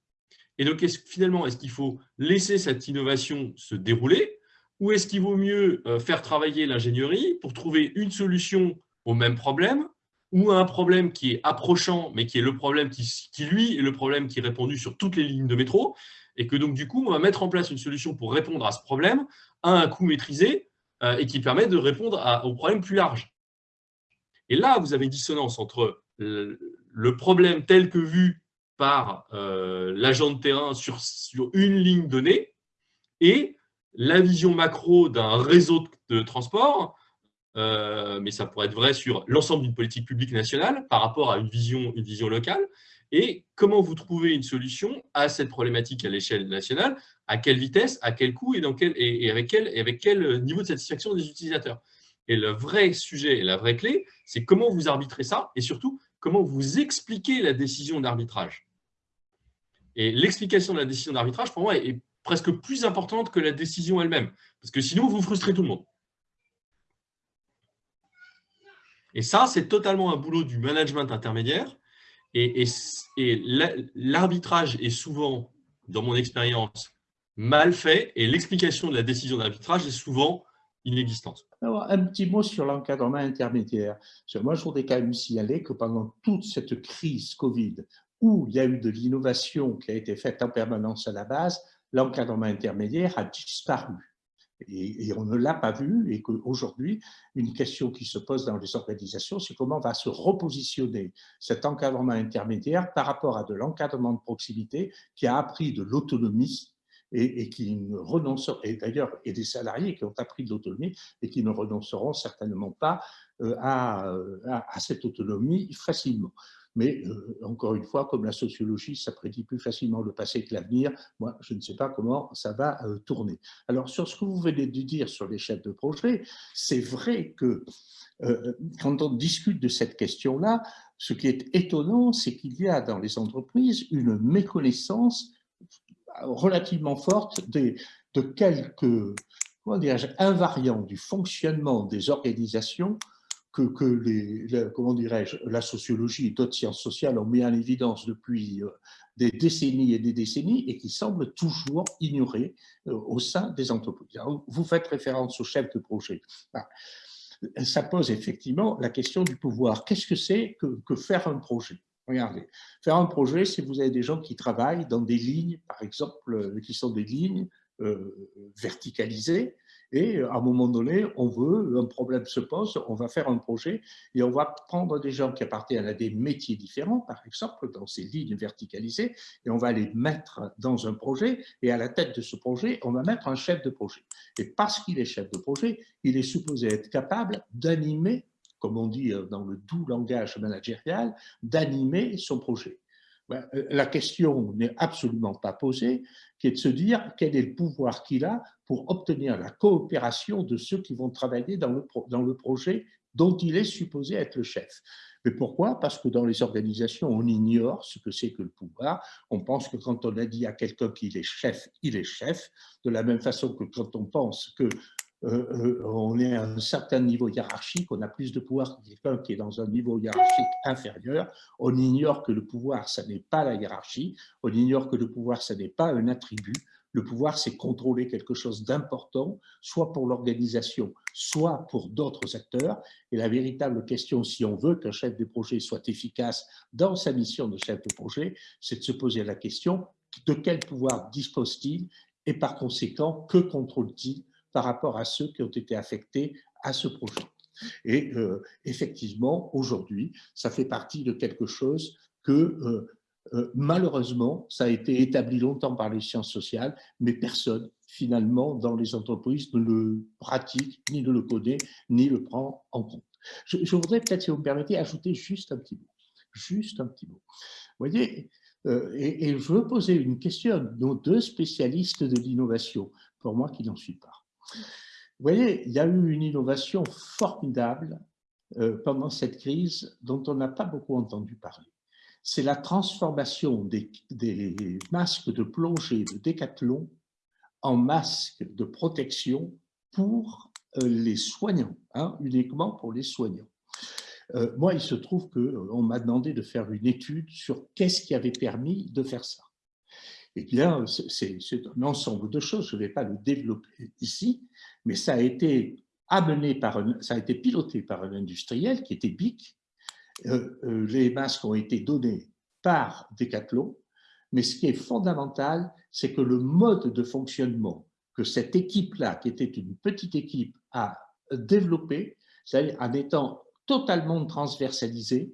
Et donc, finalement, est-ce qu'il faut laisser cette innovation se dérouler ou est-ce qu'il vaut mieux euh, faire travailler l'ingénierie pour trouver une solution au même problème ou un problème qui est approchant, mais qui est le problème qui, lui, est le problème qui est répondu sur toutes les lignes de métro, et que donc, du coup, on va mettre en place une solution pour répondre à ce problème à un coût maîtrisé euh, et qui permet de répondre à, au problème plus large. Et là, vous avez une dissonance entre le, problème tel que vu par euh, l'agent de terrain sur, sur une ligne donnée et la vision macro d'un réseau de transport euh, mais ça pourrait être vrai sur l'ensemble d'une politique publique nationale par rapport à une vision, une vision locale. Et comment vous trouvez une solution à cette problématique à l'échelle nationale? À quelle vitesse? À quel coût? Et, dans quel, et, avec quel, et avec quel niveau de satisfaction des utilisateurs? Et le vrai sujet et la vraie clé, c'est comment vous arbitrez ça et surtout, comment vous expliquez la décision d'arbitrage. Et l'explication de la décision d'arbitrage, pour moi, est presque plus importante que la décision elle-même. Parce que sinon, vous frustrez tout le monde. Et ça, c'est totalement un boulot du management intermédiaire. Et, l'arbitrage est souvent, dans mon expérience, mal fait et l'explication de la décision d'arbitrage est souvent inexistante. Un petit mot sur l'encadrement intermédiaire. Moi, je voudrais quand même signaler que pendant toute cette crise Covid, où il y a eu de l'innovation qui a été faite en permanence à la base, l'encadrement intermédiaire a disparu et, on ne l'a pas vu, et qu'aujourd'hui, une question qui se pose dans les organisations, c'est comment va se repositionner cet encadrement intermédiaire par rapport à de l'encadrement de proximité qui a appris de l'autonomie et, qui ne renonceront, et d'ailleurs, et des salariés qui ont appris de l'autonomie et qui ne renonceront certainement pas euh, à, à cette autonomie facilement. Mais euh, encore une fois, comme la sociologie, ça prédit plus facilement le passé que l'avenir, moi, je ne sais pas comment ça va euh, tourner. Alors, sur ce que vous venez de dire sur les chefs de projet, c'est vrai que euh, quand on discute de cette question-là, ce qui est étonnant, c'est qu'il y a dans les entreprises une méconnaissance relativement forte de quelques invariants du fonctionnement des organisations que, que les, comment dirais-je, la sociologie et d'autres sciences sociales ont mis en évidence depuis euh, des décennies et des décennies et qui semblent toujours ignorées euh, au sein des entreprises. vous faites référence au chef de projet. Ça pose effectivement la question du pouvoir. Qu'est-ce que c'est que, que faire un projet? Regardez, faire un projet, c'est vous avez des gens qui travaillent dans des lignes, par exemple, euh, qui sont des lignes verticalisées, et à un moment donné, on veut, un problème se pose, on va faire un projet et on va prendre des gens qui appartiennent à des métiers différents, par exemple, dans ces lignes verticalisées, et on va les mettre dans un projet, et à la tête de ce projet, on va mettre un chef de projet. Et parce qu'il est chef de projet, il est supposé être capable d'animer comme on dit euh, dans le doux langage managérial, d'animer son projet. Ben, euh, la question n'est absolument pas posée, qui est de se dire quel est le pouvoir qu'il a pour obtenir la coopération de ceux qui vont travailler dans le, dans le projet dont il est supposé être le chef. Mais pourquoi? Parce que dans les organisations, on ignore ce que c'est que le pouvoir. On pense que quand on a dit à quelqu'un qu'il est chef, il est chef, de la même façon que quand on pense que euh, euh, on est à un certain niveau hiérarchique, on a plus de pouvoir que quelqu'un qui est dans un niveau hiérarchique inférieur. On ignore que le pouvoir, ça n'est pas la hiérarchie. On ignore que le pouvoir, ça n'est pas un attribut. Le pouvoir, c'est contrôler quelque chose d'important, soit pour l'organisation, soit pour d'autres acteurs. Et la véritable question, si on veut qu'un chef de projet soit efficace dans sa mission de chef de projet, c'est de se poser la question de quel pouvoir dispose-t-il? Et par conséquent, que contrôle-t-il par rapport à ceux qui ont été affectés à ce projet. Et euh, effectivement, aujourd'hui, ça fait partie de quelque chose que euh, euh, malheureusement, ça a été établi longtemps par les sciences sociales, mais personne, finalement, dans les entreprises ne le pratique, ni ne le connaît, ni le prend en compte. Je, voudrais peut-être, si vous me permettez, ajouter juste un petit mot. Juste un petit mot. Vous voyez, et, et, je veux poser une question à nos deux spécialistes de l'innovation, pour moi qui n'en suis pas. Vous voyez, il y a eu une innovation formidable euh, pendant cette crise dont on n'a pas beaucoup entendu parler. C'est la transformation des, masques de plongée de Décathlon en masques de protection pour euh, les soignants, hein, uniquement pour les soignants. Euh, moi, il se trouve qu'on m'a demandé de faire une étude sur qu'est-ce qui avait permis de faire ça. Eh bien, c'est un ensemble de choses, je ne vais pas le développer ici, mais ça a été amené par ça a été piloté par un industriel qui était BIC. Euh, euh, les masques ont été donnés par Decathlon, mais ce qui est fondamental, c'est que le mode de fonctionnement que cette équipe-là, qui était une petite équipe, a développé, c'est-à-dire en étant totalement transversalisée,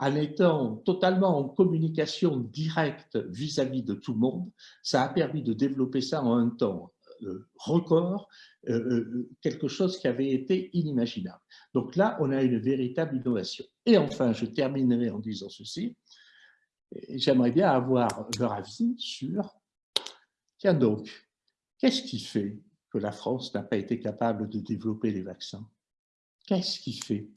en étant totalement en communication directe vis-à-vis de tout le monde, ça a permis de développer ça en un temps euh, record, euh, euh, quelque chose qui avait été inimaginable. Donc là, on a une véritable innovation. Et enfin, je terminerai en disant ceci. J'aimerais bien avoir leur avis sur, tiens donc, qu'est-ce qui fait que la France n'a pas été capable de développer les vaccins? Qu'est-ce qui fait?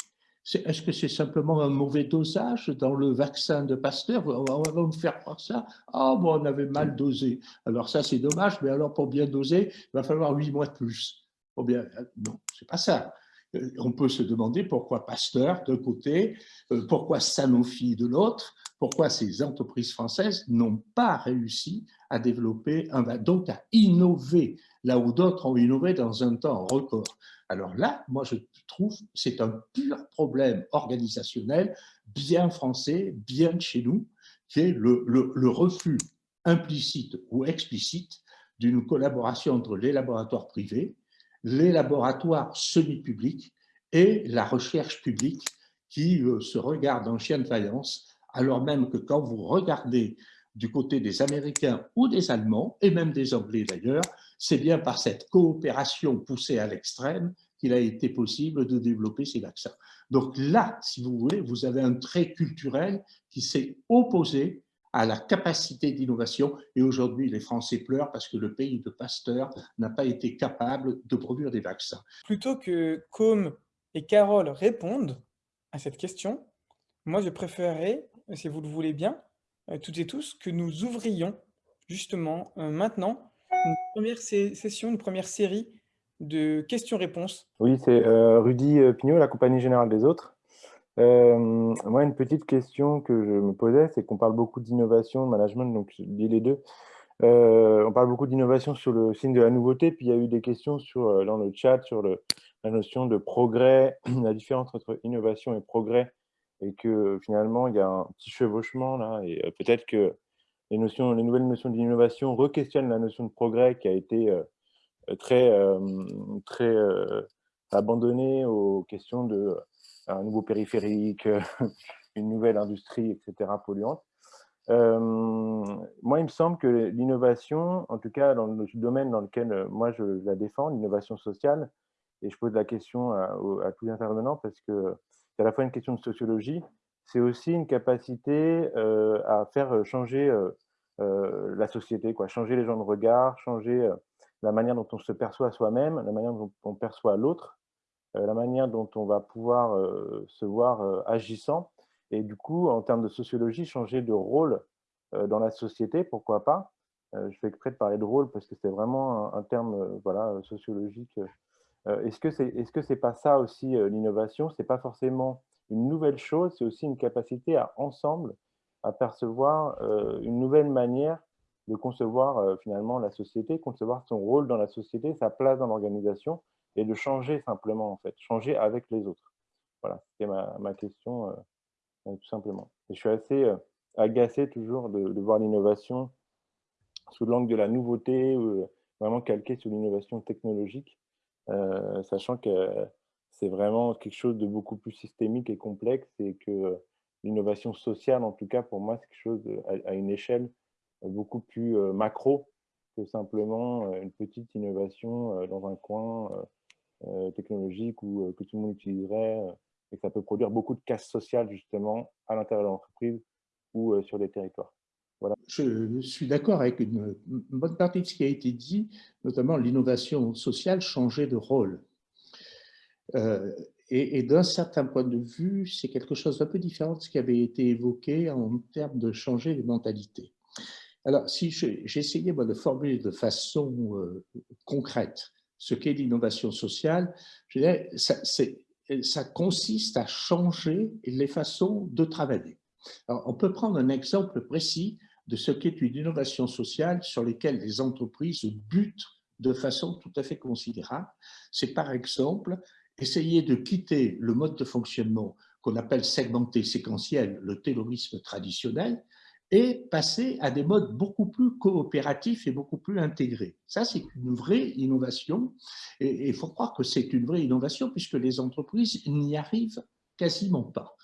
Est-ce que c'est simplement un mauvais dosage dans le vaccin de Pasteur? On va me faire croire ça. Ah, bon, on avait mal dosé. Alors ça, c'est dommage, mais alors pour bien doser, il va falloir huit mois de plus. Pour bien... Euh, non, c'est pas ça. Euh, on peut se demander pourquoi Pasteur d'un côté, euh, pourquoi Sanofi de l'autre, pourquoi ces entreprises françaises n'ont pas réussi à développer, donc à innover, là où d'autres ont innové dans un temps record? Alors là, moi je trouve c'est un pur problème organisationnel, bien français, bien de chez nous, qui est le, le refus implicite ou explicite d'une collaboration entre les laboratoires privés, les laboratoires semi-publics et la recherche publique qui euh, se regarde en chien de faïence, alors même que quand vous regardez du côté des Américains ou des Allemands, et même des Anglais d'ailleurs, c'est bien par cette coopération poussée à l'extrême qu'il a été possible de développer ces vaccins. Donc là, si vous voulez, vous avez un trait culturel qui s'est opposé à la capacité d'innovation. Et aujourd'hui, les Français pleurent parce que le pays de Pasteur n'a pas été capable de produire des vaccins. Plutôt que Com et Carole répondent à cette question, moi, je préférerais, si vous le voulez bien, euh, toutes et tous, que nous ouvrions justement euh, maintenant une première session, une première série de questions-réponses. Oui, c'est Rudy Pignot, la Compagnie Générale des Autres. moi, une petite question que je me posais, c'est qu'on parle beaucoup d'innovation, de management, donc dis les deux. on parle beaucoup d'innovation sur le signe de la nouveauté, puis il y a eu des questions sur, dans le chat sur la notion de progrès, *clears throat* la différence entre innovation et progrès, et que finalement, il y a un petit chevauchement là, et peut-être que les, notions, les nouvelles notions d'innovation re-questionnent la notion de progrès qui a été très, très abandonnée aux questions de un nouveau périphérique, *laughs* une nouvelle industrie, etc., polluante. moi, il me semble que l'innovation, en tout cas dans le domaine dans lequel moi je la défends, l'innovation sociale, et je pose la question à, tous les intervenants parce que c'est à la fois une question de sociologie, c'est aussi une capacité euh, à faire changer euh, euh, la société, quoi, changer les gens de regard, changer la manière dont on se perçoit soi-même, la manière dont on perçoit l'autre, la manière dont on va pouvoir se voir agissant. Et du coup, en termes de sociologie, changer de rôle dans la société, pourquoi pas? je fais exprès de parler de rôle parce que c'est vraiment un, un terme voilà, sociologique euh, est-ce que c'est est-ce que c'est pas ça aussi euh, l'innovation? C'est pas forcément une nouvelle chose, c'est aussi une capacité à ensemble à percevoir euh, une nouvelle manière de concevoir finalement la société, concevoir son rôle dans la société, sa place dans l'organisation et de changer simplement en fait, changer avec les autres. Voilà, c'était ma, ma, question tout simplement. Et je suis assez agacé toujours de, de voir l'innovation sous l'angle de la nouveauté, vraiment calqué sur l'innovation technologique euh, sachant que c'est vraiment quelque chose de beaucoup plus systémique et complexe et que l'innovation sociale, en tout cas pour moi, c'est quelque chose à, une échelle beaucoup plus euh, macro que simplement euh, une petite innovation dans un coin technologique ou que tout le monde utiliserait et que ça peut produire beaucoup de casse sociale justement à l'intérieur de l'entreprise ou sur des territoires. Je suis d'accord avec une, bonne partie de ce qui a été dit, notamment l'innovation sociale changer de rôle. Euh, et, d'un certain point de vue, c'est quelque chose d'un peu différent de ce qui avait été évoqué en termes de changer les mentalités. Alors, si j'essayais de formuler de façon euh, concrète ce qu'est l'innovation sociale, je dirais, ça, ça consiste à changer les façons de travailler. Alors, on peut prendre un exemple précis de ce qu'est une innovation sociale sur lesquelles les entreprises butent de façon tout à fait considérable. C'est par exemple essayer de quitter le mode de fonctionnement qu'on appelle segmenté séquentiel, le terrorisme traditionnel, et passer à des modes beaucoup plus coopératifs et beaucoup plus intégrés. Ça, c'est une vraie innovation, et il faut croire que c'est une vraie innovation puisque les entreprises n'y arrivent quasiment pas.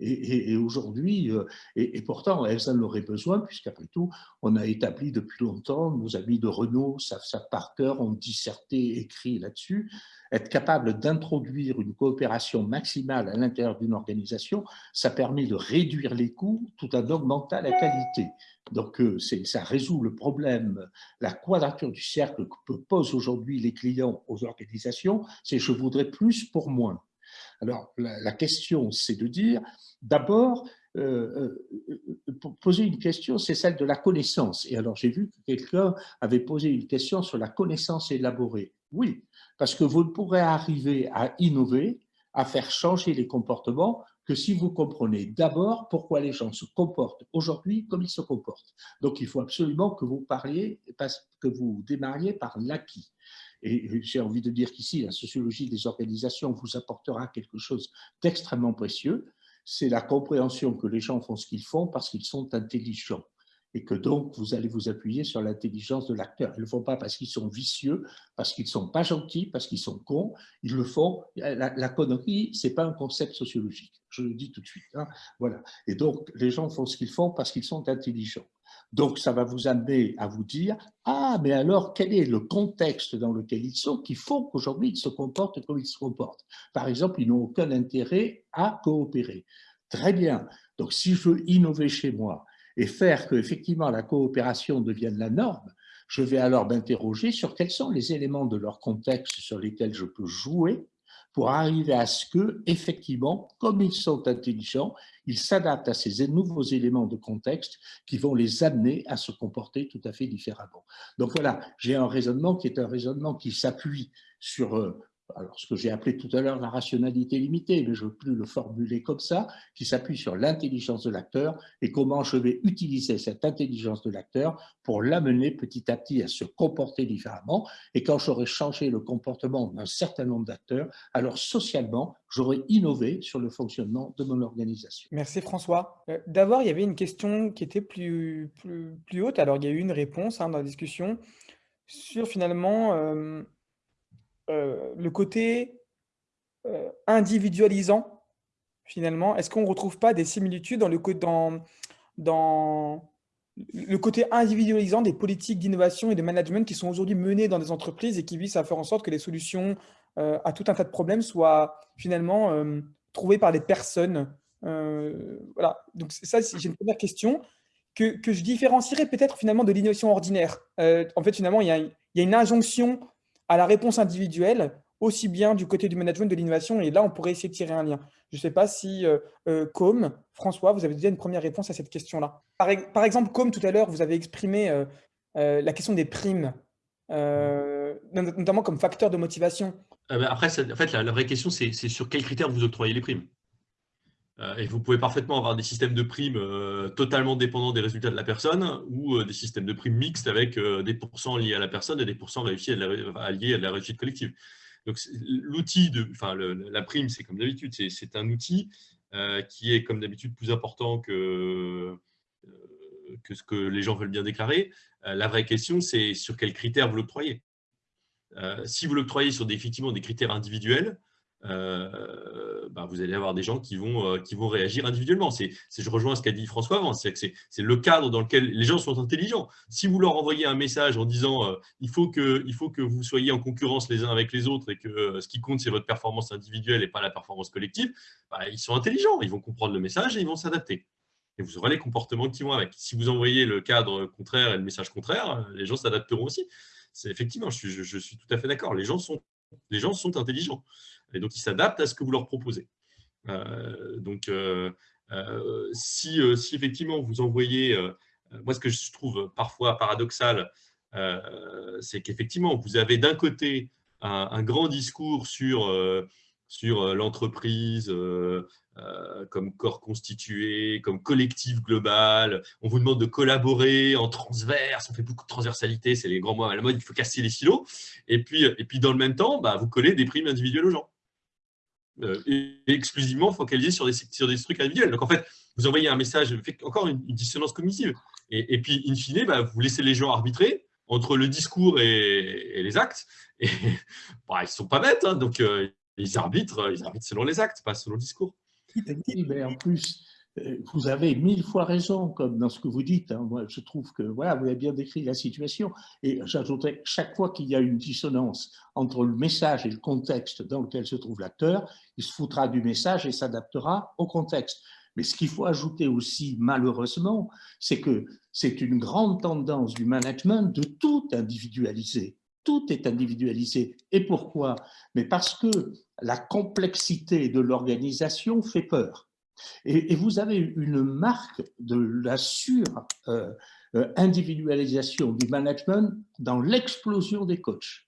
Et, aujourd'hui, euh, et, pourtant, elles en auraient besoin, puisqu'après tout, on a établi depuis longtemps, nos amis de Renault savent ça par cœur, ont disserté, écrit là-dessus, être capable d'introduire une coopération maximale à l'intérieur d'une organisation, ça permet de réduire les coûts tout en augmentant la qualité. Donc, euh, ça résout le problème, la quadrature du cercle que posent aujourd'hui les clients aux organisations, c'est je voudrais plus pour moins. Alors, la, question, c'est de dire, d'abord, euh, euh, poser une question, c'est celle de la connaissance. Et alors, j'ai vu que quelqu'un avait posé une question sur la connaissance élaborée. Oui, parce que vous ne pourrez arriver à innover, à faire changer les comportements que si vous comprenez d'abord pourquoi les gens se comportent aujourd'hui comme ils se comportent. Donc, il faut absolument que vous parliez, que vous démarriez par l'acquis. Et j'ai envie de dire qu'ici, la sociologie des organisations vous apportera quelque chose d'extrêmement précieux. C'est la compréhension que les gens font ce qu'ils font parce qu'ils sont intelligents et que donc vous allez vous appuyer sur l'intelligence de l'acteur. Ils ne le font pas parce qu'ils sont vicieux, parce qu'ils ne sont pas gentils, parce qu'ils sont cons. Ils le font. La, connerie, ce n'est pas un concept sociologique. Je le dis tout de suite. Hein. Voilà. Et donc, les gens font ce qu'ils font parce qu'ils sont intelligents. Donc, ça va vous amener à vous dire « Ah, mais alors, quel est le contexte dans lequel ils sont qui font qu'aujourd'hui, ils se comportent comme ils se comportent ?» Par exemple, ils n'ont aucun intérêt à coopérer. Très bien. Donc, si je veux innover chez moi et faire que effectivement la coopération devienne la norme, je vais alors m'interroger sur quels sont les éléments de leur contexte sur lesquels je peux jouer pour arriver à ce que, effectivement, comme ils sont intelligents, ils s'adaptent à ces nouveaux éléments de contexte qui vont les amener à se comporter tout à fait différemment. Donc voilà, j'ai un raisonnement qui est un raisonnement qui s'appuie sur euh, alors ce que j'ai appelé tout à l'heure la rationalité limitée, mais je ne veux plus le formuler comme ça, qui s'appuie sur l'intelligence de l'acteur et comment je vais utiliser cette intelligence de l'acteur pour l'amener petit à petit à se comporter différemment. Et quand j'aurai changé le comportement d'un certain nombre d'acteurs, alors socialement, j'aurai innové sur le fonctionnement de mon organisation. Merci François. Euh, d'abord, il y avait une question qui était plus, haute. Alors, il y a eu une réponse hein, dans la discussion sur finalement... Euh, euh, le côté euh, individualisant, finalement, est-ce qu'on ne retrouve pas des similitudes dans le, dans, dans le côté individualisant des politiques d'innovation et de management qui sont aujourd'hui menées dans des entreprises et qui visent à faire en sorte que les solutions euh, à tout un tas de problèmes soient finalement trouvées par les personnes Voilà, donc ça, j'ai une première question. Que, que je différencierais peut-être finalement de l'innovation ordinaire? en fait, finalement, il y, il y a une injonction à la réponse individuelle, aussi bien du côté du management de l'innovation. Et là, on pourrait essayer de tirer un lien. Je ne sais pas si, euh, euh, Com, François, vous avez déjà une première réponse à cette question-là. Par, exemple, Com, tout à l'heure, vous avez exprimé euh, la question des primes, notamment comme facteur de motivation. Après, en fait, la vraie question, c'est sur quels critères vous octroyez les primes euh, et vous pouvez parfaitement avoir des systèmes de primes euh, totalement dépendants des résultats de la personne ou euh, des systèmes de primes mixtes avec des pourcents liés à la personne et des pourcents réussis à la, liés à la réussite collective. Donc, l'outil enfin, la prime, c'est comme d'habitude, c'est un outil qui est comme d'habitude plus important que, ce que les gens veulent bien déclarer. la vraie question, c'est sur quels critères vous l'octroyez. si vous l'octroyez sur effectivement des critères individuels, euh, bah, vous allez avoir des gens qui vont, euh, qui vont réagir individuellement. C'est, je rejoins ce qu'a dit François avant, c'est, le cadre dans lequel les gens sont intelligents. Si vous leur envoyez un message en disant euh, il, faut que, il faut que vous soyez en concurrence les uns avec les autres et que ce qui compte, c'est votre performance individuelle et pas la performance collective, bah, ils sont intelligents, ils vont comprendre le message et ils vont s'adapter. Et vous aurez les comportements qui vont avec. Si vous envoyez le cadre contraire et le message contraire, les gens s'adapteront aussi. Effectivement, je suis, je suis tout à fait d'accord. Les les gens sont intelligents. Et donc, ils s'adaptent à ce que vous leur proposez. Euh, donc, euh, euh, si, si, effectivement vous envoyez, moi ce que je trouve parfois paradoxal, c'est qu'effectivement vous avez d'un côté un, grand discours sur, sur l'entreprise comme corps constitué, comme collectif global. On vous demande de collaborer en transverse, on fait beaucoup de transversalité, c'est les grands mots à la mode, il faut casser les silos. Et puis, et puis dans le même temps, bah, vous collez des primes individuelles aux gens. Euh, exclusivement focalisé sur des, sur des trucs individuels. Donc en fait, vous envoyez un message, encore une, dissonance cognitive. Et, puis, in fine, bah, vous laissez les gens arbitrer entre le discours et, les actes. Et *laughs* bah, ils ne sont pas bêtes, hein. donc euh, ils, arbitrent, ils arbitrent selon les actes, pas selon le discours. Mais en plus, vous avez mille fois raison, comme dans ce que vous dites. Hein. Je trouve que voilà, vous avez bien décrit la situation. Et j'ajouterais, chaque fois qu'il y a une dissonance entre le message et le contexte dans lequel se trouve l'acteur, il se foutra du message et s'adaptera au contexte. Mais ce qu'il faut ajouter aussi, malheureusement, c'est que c'est une grande tendance du management de tout individualiser. Tout est individualisé. Et pourquoi? Mais parce que la complexité de l'organisation fait peur. Et, vous avez une marque de la sur-individualisation euh, euh, du management dans l'explosion des coachs.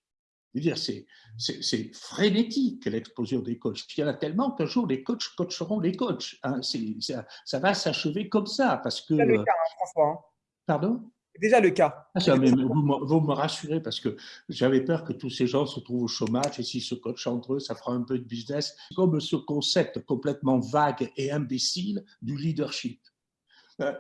C'est frénétique l'explosion des coachs. Il y en a tellement qu'un jour les coachs coacheront les coachs. Hein. Ça, va s'achever comme ça parce que. C'est le cas, hein, François. Pardon? Déjà le cas. Ah, vous, me rassurez parce que j'avais peur que tous ces gens se trouvent au chômage et s'ils se coachent entre eux, ça fera un peu de business. Comme ce concept complètement vague et imbécile du leadership.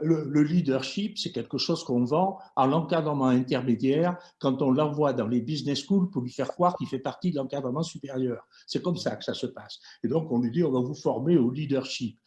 Le, leadership, c'est quelque chose qu'on vend à l'encadrement intermédiaire quand on l'envoie dans les business schools pour lui faire croire qu'il fait partie de l'encadrement supérieur. C'est comme ça que ça se passe. Et donc, on lui dit, on va vous former au leadership.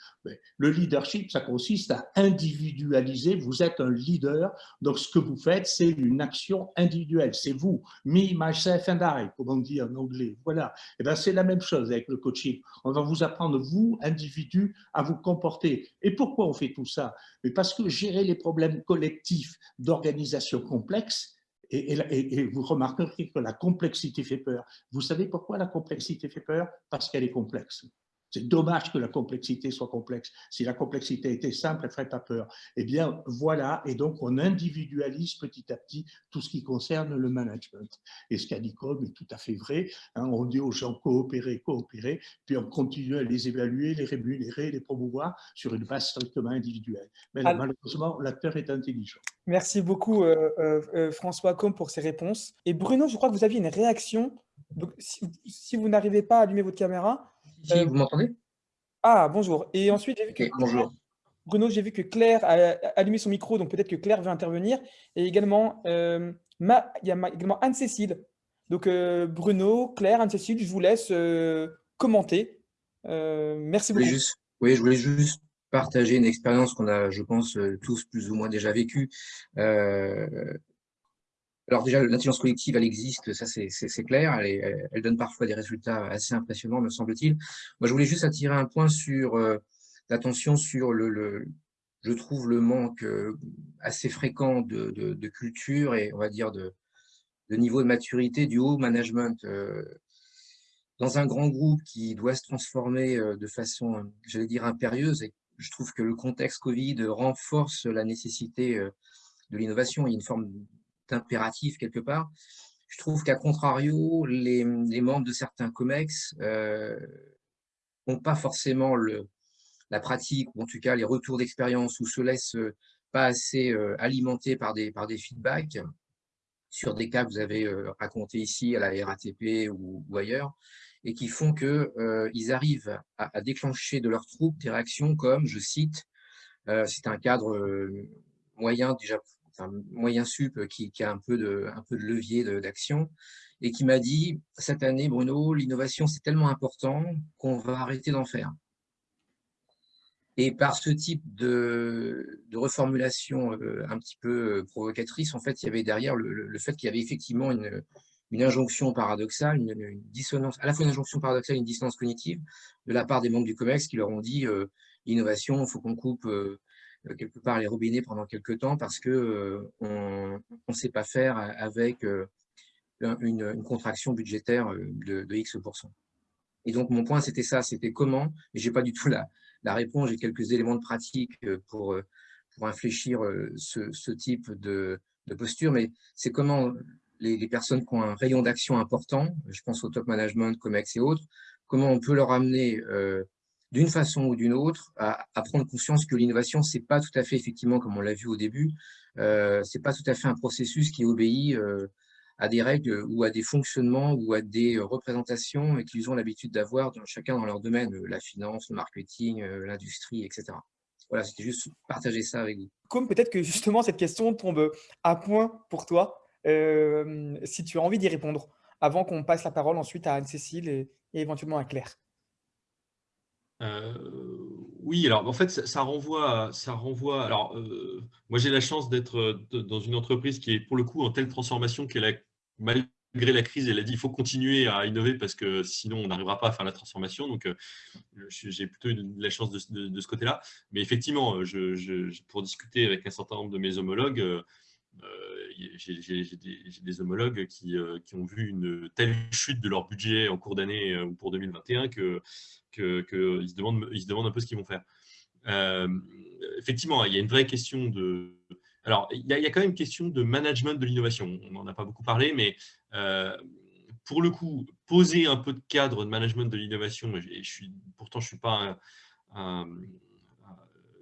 Le leadership, ça consiste à individualiser. Vous êtes un leader, donc ce que vous faites, c'est une action individuelle. C'est vous, me, myself and I, comme on dit en anglais. Voilà. Et bien, c'est la même chose avec le coaching. On va vous apprendre, vous, individu, à vous comporter. Et pourquoi on fait tout ça? Mais parce que gérer les problèmes collectifs d'organisation complexe, et, vous remarquerez que la complexité fait peur. Vous savez pourquoi la complexité fait peur? Parce qu'elle est complexe. C'est dommage que la complexité soit complexe. Si la complexité était simple, elle ne ferait pas peur. Eh bien, voilà, et donc on individualise petit à petit tout ce qui concerne le management. Et ce qu'a dit Cobb est tout à fait vrai. Hein. on dit aux gens coopérer, coopérer, puis on continue à les évaluer, les rémunérer, les promouvoir sur une base strictement individuelle. Mais malheureusement, l'acteur est intelligent. Merci beaucoup, euh, euh, euh, François Combes, pour ces réponses. Et Bruno, je crois que vous aviez une réaction. Donc, si vous n'arrivez pas à allumer votre caméra, euh, vous m'entendez? Ah, bonjour. Et ensuite, j'ai vu que bonjour. Bruno, j'ai vu que Claire a allumé son micro, donc peut-être que Claire veut intervenir. Et également, euh, ma, il y a également Anne-Cécile. Donc, euh, Bruno, Claire, Anne-Cécile, je vous laisse commenter. merci beaucoup. Juste, oui, je voulais juste partager une expérience qu'on a, je pense, tous plus ou moins déjà vécue. Alors déjà, l'intelligence collective, elle existe, ça c'est clair, elle, donne parfois des résultats assez impressionnants, me semble-t-il. Moi, je voulais juste attirer un point sur euh, l'attention sur le, je trouve, le manque euh, assez fréquent de, culture et, on va dire, de, niveau de maturité du haut management. Euh, dans un grand groupe qui doit se transformer de façon, j'allais dire, impérieuse, et je trouve que le contexte Covid renforce la nécessité de l'innovation. Il y a une forme impératif quelque part. Je trouve qu'à contrario, les, membres de certains COMEX euh, n'ont pas forcément la pratique, ou en tout cas les retours d'expérience, ou se laissent pas assez euh, alimenter par des, feedbacks sur des cas que vous avez euh, racontés ici à la RATP ou, ailleurs, et qui font qu'ils arrivent à, déclencher de leurs troupes des réactions comme, je cite, c'est un cadre moyen déjà un moyen sup qui, a un peu de, un peu de levier d'action, et qui m'a dit, cette année, Bruno, l'innovation, c'est tellement important qu'on va arrêter d'en faire. Et par ce type de, de reformulation euh, un petit peu euh, provocatrice, en fait, il y avait derrière le, fait qu'il y avait effectivement une, une injonction paradoxale, une, dissonance, à la fois une injonction paradoxale et une dissonance cognitive de la part des membres du COMEX qui leur ont dit euh, l'innovation, il faut qu'on coupe euh, quelque part les robinets pendant quelques temps parce que euh, on ne sait pas faire avec euh, une, contraction budgétaire de, X%. Et donc, mon point, c'était ça, c'était comment, et j'ai pas du tout la, la réponse, j'ai quelques éléments de pratique pour, pour infléchir ce, type de, posture, mais c'est comment les, personnes qui ont un rayon d'action important, je pense au top management, COMEX et autres, comment on peut leur amener d'une façon ou d'une autre, à, prendre conscience que l'innovation, c'est pas tout à fait, effectivement, comme on l'a vu au début, euh, c'est pas tout à fait un processus qui obéit euh, à des règles ou à des fonctionnements ou à des représentations qu'ils ont l'habitude d'avoir chacun dans leur domaine, la finance, le marketing, euh, l'industrie, etc. Voilà, c'était juste partager ça avec vous. Comme peut-être que justement cette question tombe à point pour toi, euh, si tu as envie d'y répondre, avant qu'on passe la parole ensuite à Anne-Cécile et éventuellement à Claire. Euh, oui, alors en fait, ça, renvoie, ça renvoie. Alors, euh, moi, j'ai la chance d'être euh, dans une entreprise qui est pour le coup en telle transformation qu'elle a, malgré la crise, elle a dit il faut continuer à innover parce que sinon on n'arrivera pas à faire la transformation. Donc, j'ai plutôt la chance de, ce côté-là. Mais effectivement, je, pour discuter avec un certain nombre de mes homologues, j'ai des, homologues qui, qui, ont vu une telle chute de leur budget en cours d'année ou pour 2021 que qu'ils se, demandent, se demandent un peu ce qu'ils vont faire. Euh, effectivement, il y a une vraie question de... Alors, il y, a, quand même une question de management de l'innovation. On n'en a pas beaucoup parlé, mais euh, pour le coup, poser un peu de cadre de management de l'innovation, je suis, pourtant je ne suis pas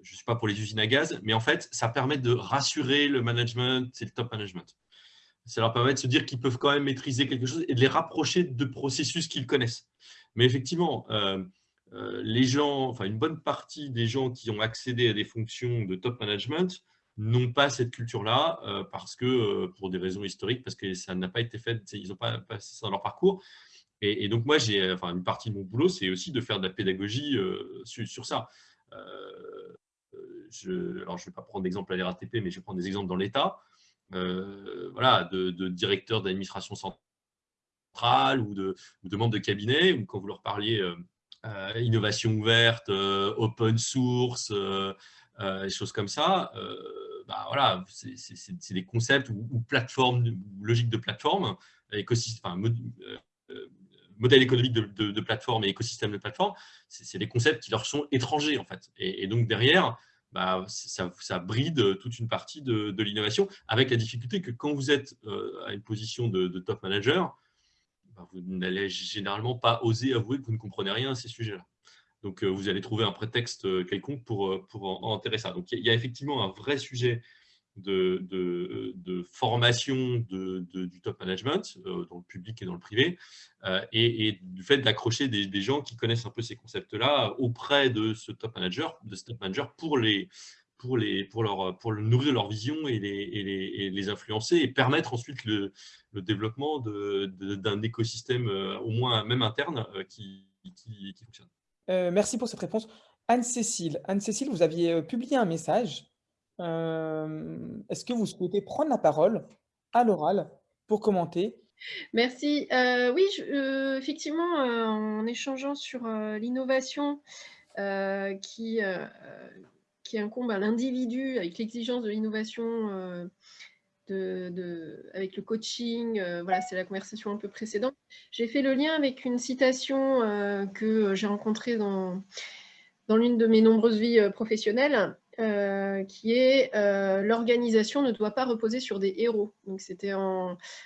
je suis pas pour les usines à gaz, mais en fait, ça permet de rassurer le management, c'est le top management. Ça leur permet de se dire qu'ils peuvent quand même maîtriser quelque chose et de les rapprocher de processus qu'ils connaissent. Mais effectivement, euh, euh, les gens, enfin une bonne partie des gens qui ont accédé à des fonctions de top management n'ont pas cette culture-là euh, parce que, pour des raisons historiques, parce que ça n'a pas été fait, ils n'ont pas passé ça dans leur parcours. Et, donc moi, j'ai, enfin une partie de mon boulot, c'est aussi de faire de la pédagogie sur, ça. Je, alors je ne vais pas prendre d'exemple à l'RATP, mais je vais prendre des exemples dans l'État. voilà, de, directeurs d'administration centrale ou de, membres de cabinet, ou quand vous leur parliez euh, innovation ouverte, euh, open source, euh, des choses comme ça, bah, voilà, c'est des concepts ou, plateformes, ou logiques de plateforme, écosystème, modèle économique de, plateforme et écosystème de plateforme, c'est des concepts qui leur sont étrangers en fait. Et, donc derrière, bah, ça, bride toute une partie de, l'innovation, avec la difficulté que quand vous êtes à une position de, top manager, bah, vous n'allez généralement pas oser avouer que vous ne comprenez rien à ces sujets-là. Donc, vous allez trouver un prétexte quelconque pour, pour en, enterrer ça. Donc, il y, a effectivement un vrai sujet de, de, formation du top management, dans le public et dans le privé, et, du fait d'accrocher des, gens qui connaissent un peu ces concepts-là auprès de ce top manager, de ce top manager pour les, pour, les, pour, leur, pour nourrir leur vision et les, et les, influencer et permettre ensuite le, le développement d'un écosystème, euh, au moins même interne, euh, qui, qui, fonctionne. Euh, merci pour cette réponse. Anne-Cécile, Anne-Cécile, vous aviez publié un message. Est-ce que vous souhaitez prendre la parole à l'oral pour commenter? Merci. oui, effectivement, en échangeant sur l'innovation qui, incombe à l'individu avec l'exigence de l'innovation, euh, de, avec le coaching, euh, voilà, c'est la conversation un peu précédente. J'ai fait le lien avec une citation euh, que j'ai rencontrée dans l'une de mes nombreuses vies professionnelles, qui est l'organisation ne doit pas reposer sur des héros. Donc c'était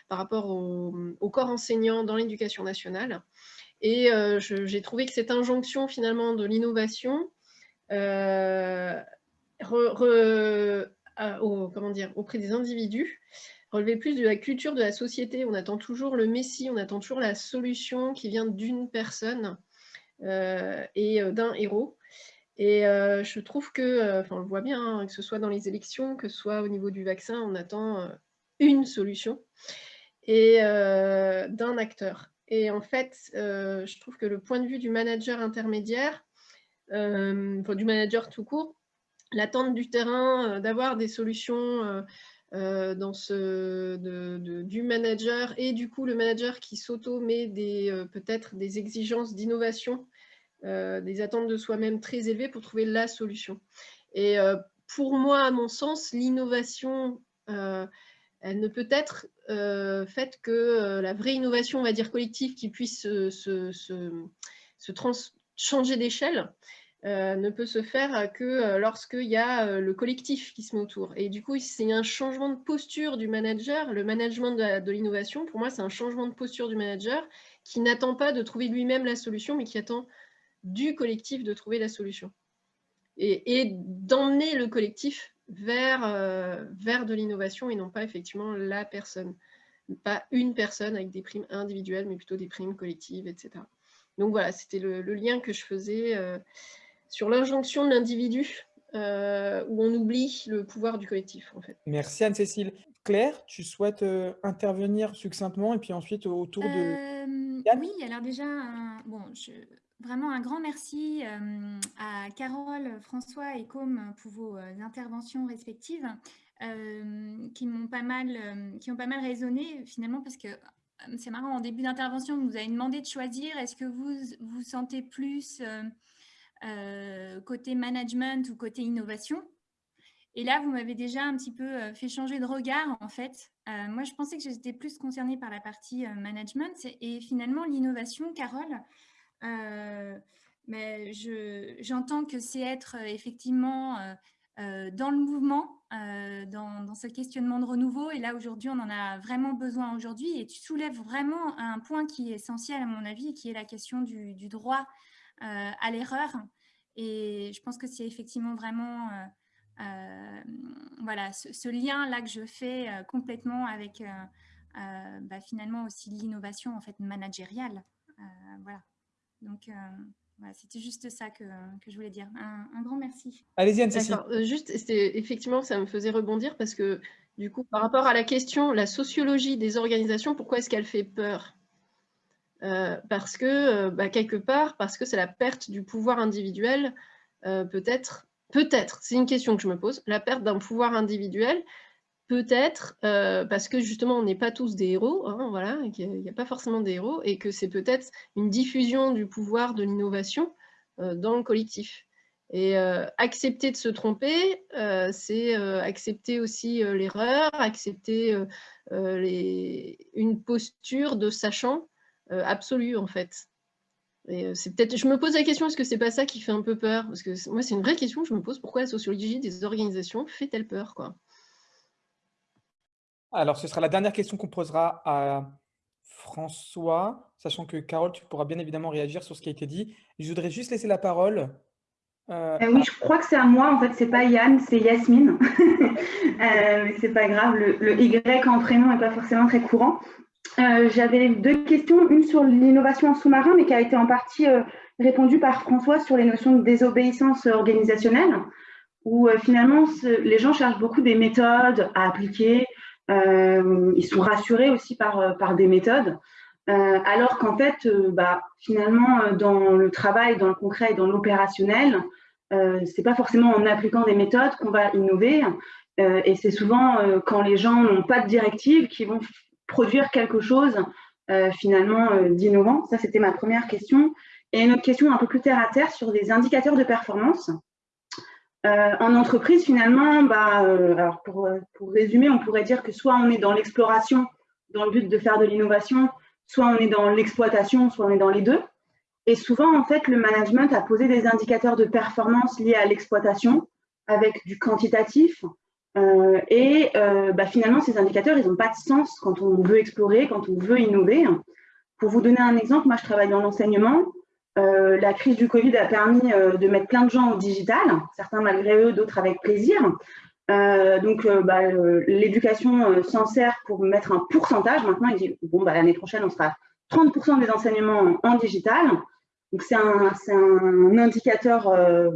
par rapport au, corps enseignant dans l'éducation nationale. Et j'ai trouvé que cette injonction finalement de l'innovation comment dire, auprès des individus, relever plus de la culture de la société. On attend toujours le messie, on attend toujours la solution qui vient d'une personne euh, et euh, d'un héros. Et euh, je trouve que, enfin on le voit bien, hein, que ce soit dans les élections, que ce soit au niveau du vaccin, on attend une solution et d'un acteur. Et en fait, je trouve que le point de vue du manager intermédiaire, enfin, du manager tout court, l'attente du terrain, euh, d'avoir des solutions euh, euh, dans ce, du manager et du coup le manager qui s'auto-met peut-être des exigences d'innovation, des attentes de soi-même très élevées pour trouver la solution. Et pour moi, à mon sens, l'innovation, elle ne peut être faite que la vraie innovation, on va dire collective, qui puisse se, changer d'échelle. Euh, ne peut se faire que euh, lorsqu'il y a euh, le collectif qui se met autour. Et du coup, c'est un changement de posture du manager. Le management de l'innovation, pour moi, c'est un changement de posture du manager qui n'attend pas de trouver lui-même la solution, mais qui attend du collectif de trouver la solution. Et, d'emmener le collectif vers, vers de l'innovation et non pas effectivement la personne. Pas une personne avec des primes individuelles, mais plutôt des primes collectives, etc. Donc voilà, c'était le, lien que je faisais sur l'injonction de l'individu, euh, où on oublie le pouvoir du collectif, en fait. Merci Anne-Cécile. Claire, tu souhaites euh, intervenir succinctement et puis ensuite autour de... Euh, oui, alors déjà, bon, vraiment un grand merci à Carole, François et Com pour vos interventions respectives qui m'ont pas mal, qui ont pas mal résonné finalement parce que c'est marrant, en début d'intervention, vous avez demandé de choisir, est-ce que vous vous sentez plus euh, côté management ou côté innovation? Et là, vous m'avez déjà un petit peu euh, fait changer de regard, en fait. Euh, moi, je pensais que j'étais plus concernée par la partie management. Et finalement, l'innovation, Carole, mais j'entends que c'est être effectivement dans le mouvement, dans, ce questionnement de renouveau. Et là, aujourd'hui, on en a vraiment besoin aujourd'hui. Et tu soulèves vraiment un point qui est essentiel, à mon avis, qui est la question du, droit euh, à l'erreur. Et je pense que c'est effectivement vraiment euh, euh, voilà, ce, lien-là que je fais complètement avec bah, finalement aussi l'innovation en fait managériale. voilà. Donc, c'était juste ça que, que, je voulais dire. Un, grand merci. Allez-y, Anne-Cécile. Juste, effectivement, ça me faisait rebondir parce que, du coup, par rapport à la question, la sociologie des organisations, pourquoi est-ce qu'elle fait peur? Euh, parce que, euh, bah, quelque part, parce que c'est la perte du pouvoir individuel, euh, peut-être, peut-être, c'est une question que je me pose, la perte d'un pouvoir individuel, peut-être parce que justement on n'est pas tous des héros, hein, voilà, qu'il n'y a, pas forcément des héros, et que c'est peut-être une diffusion du pouvoir de l'innovation dans le collectif. Et accepter de se tromper, c'est accepter aussi l'erreur, accepter une posture de sachant absolue, en fait. Et c'est peut-être, je me pose la question, est-ce que c'est pas ça qui fait un peu peur? Parce que moi, c'est une vraie question, je me pose pourquoi la sociologie des organisations fait-elle peur quoi? Alors, ce sera la dernière question qu'on posera à François, sachant que Carole, tu pourras bien évidemment réagir sur ce qui a été dit. Je voudrais juste laisser la parole euh, euh, oui, je crois que c'est à moi. En fait, c'est pas Yann, c'est Yasmine. *laughs* euh, mais c'est pas grave. Le, Y en prénom n'est pas forcément très courant. Euh, j'avais deux questions, une sur l'innovation en sous-marin, mais qui a été en partie répondue par François sur les notions de désobéissance organisationnelle, où finalement les gens cherchent beaucoup des méthodes à appliquer. Ils sont rassurés aussi par, par des méthodes. alors qu'en fait, bah, finalement, dans le travail, dans le concret et dans l'opérationnel, euh, c'est pas forcément en appliquant des méthodes qu'on va innover. Euh, et c'est souvent euh, quand les gens n'ont pas de directive qui vont produire quelque chose euh, finalement d'innovant. Ça, c'était ma première question. Et une autre question un peu plus terre à terre sur des indicateurs de performance. En entreprise, finalement, bah, alors pour, pour, résumer, on pourrait dire que soit on est dans l'exploration dans le but de faire de l'innovation, soit on est dans l'exploitation, soit on est dans les deux. Et souvent, en fait, le management a posé des indicateurs de performance liés à l'exploitation avec du quantitatif. Euh, et euh, bah, finalement, ces indicateurs, ils n'ont pas de sens quand on veut explorer, quand on veut innover. Pour vous donner un exemple, moi, je travaille dans l'enseignement. Euh, la crise du Covid a permis de mettre plein de gens au digital, certains malgré eux, d'autres avec plaisir. donc, bah, l'éducation s'en sert pour mettre un pourcentage. Maintenant, il dit, bon, bah, l'année prochaine, on sera 30% des enseignements en digital. Donc, c'est un, un, indicateur euh,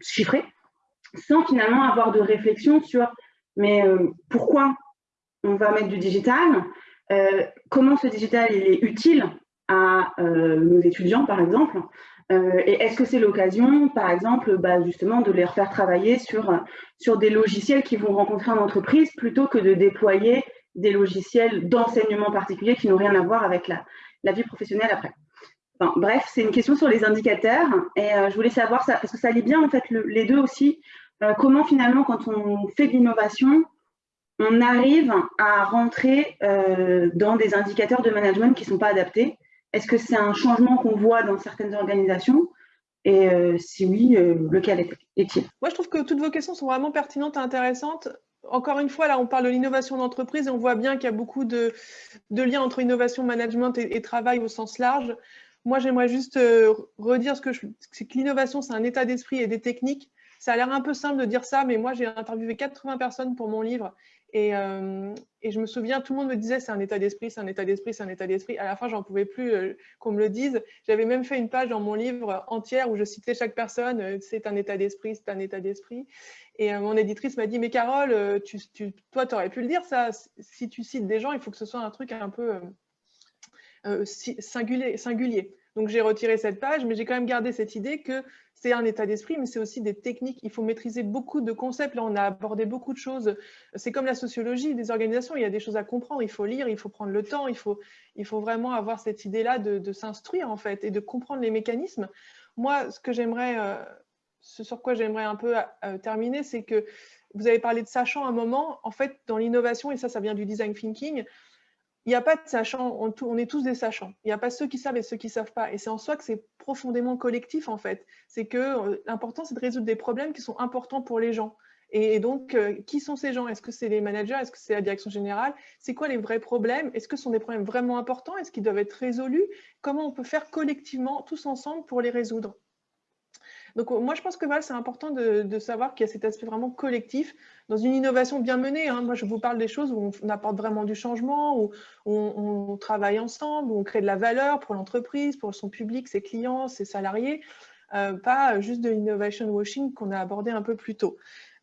chiffré, sans finalement avoir de réflexion sur mais euh, pourquoi on va mettre du digital, euh, comment ce digital il est utile? À nos étudiants, par exemple, et est-ce que c'est l'occasion, par exemple, bah, justement, de les refaire travailler sur, sur des logiciels qui vont rencontrer en entreprise plutôt que de déployer des logiciels d'enseignement particulier qui n'ont rien à voir avec la, la vie professionnelle après? Bref, c'est une question sur les indicateurs et euh, je voulais savoir ça parce que ça lie bien en fait les deux aussi. Euh, comment finalement, quand on fait de l'innovation, on arrive à rentrer euh, dans des indicateurs de management qui ne sont pas adaptés Est-ce que c'est un changement qu'on voit dans certaines organisations? Et si oui, lequel est-il? Moi, je trouve que toutes vos questions sont vraiment pertinentes et intéressantes encore une fois, là, on parle de l'innovation d'entreprise et on voit bien qu'il y a beaucoup de, liens entre innovation, management et, travail au sens large. Moi, j'aimerais juste euh, redire ce que je, c'est que l'innovation, c'est un état d'esprit et des techniques. Ça a l'air un peu simple de dire ça, mais moi, j'ai interviewé 80 personnes pour mon livre. Et, euh, et, je me souviens, tout le monde me disait c'est un état d'esprit, c'est un état d'esprit, c'est un état d'esprit. À la fin, j'en pouvais plus euh, qu'on me le dise. J'avais même fait une page dans mon livre entière où je citais chaque personne c'est un état d'esprit, c'est un état d'esprit. Et mon éditrice m'a dit mais Carole, tu, toi, tu aurais pu le dire ça. Si tu cites des gens, il faut que ce soit un truc un peu singulier. singulier. Donc j'ai retiré cette page, mais j'ai quand même gardé cette idée que c'est un état d'esprit, mais c'est aussi des techniques. Il faut maîtriser beaucoup de concepts. Là, on a abordé beaucoup de choses. C'est comme la sociologie des organisations. Il y a des choses à comprendre. Il faut lire, il faut prendre le temps. Il faut, il faut vraiment avoir cette idée-là de, s'instruire, en fait, et de comprendre les mécanismes. Moi, ce que j'aimerais, euh, ce sur quoi j'aimerais un peu euh, terminer, c'est que vous avez parlé de sachant un moment. En fait, dans l'innovation, et ça, ça vient du design thinking, il n'y a pas de sachant, on, est tous des sachants. Il n'y a pas ceux qui savent et ceux qui ne savent pas. Et c'est en soi que c'est profondément collectif, en fait. C'est que euh, l'important, c'est de résoudre des problèmes qui sont importants pour les gens. Et, donc, euh, qui sont ces gens? Est-ce que c'est les managers? Est-ce que c'est la direction générale? C'est quoi les vrais problèmes? Est-ce que ce sont des problèmes vraiment importants? Est-ce qu'ils doivent être résolus? Comment on peut faire collectivement, tous ensemble, pour les résoudre? Donc moi, je pense que c'est important de, savoir qu'il y a cet aspect vraiment collectif dans une innovation bien menée. Hein. Moi, je vous parle des choses où on apporte vraiment du changement, où on, travaille ensemble, où on crée de la valeur pour l'entreprise, pour son public, ses clients, ses salariés, euh, pas juste de l'innovation washing qu'on a abordé un peu plus tôt.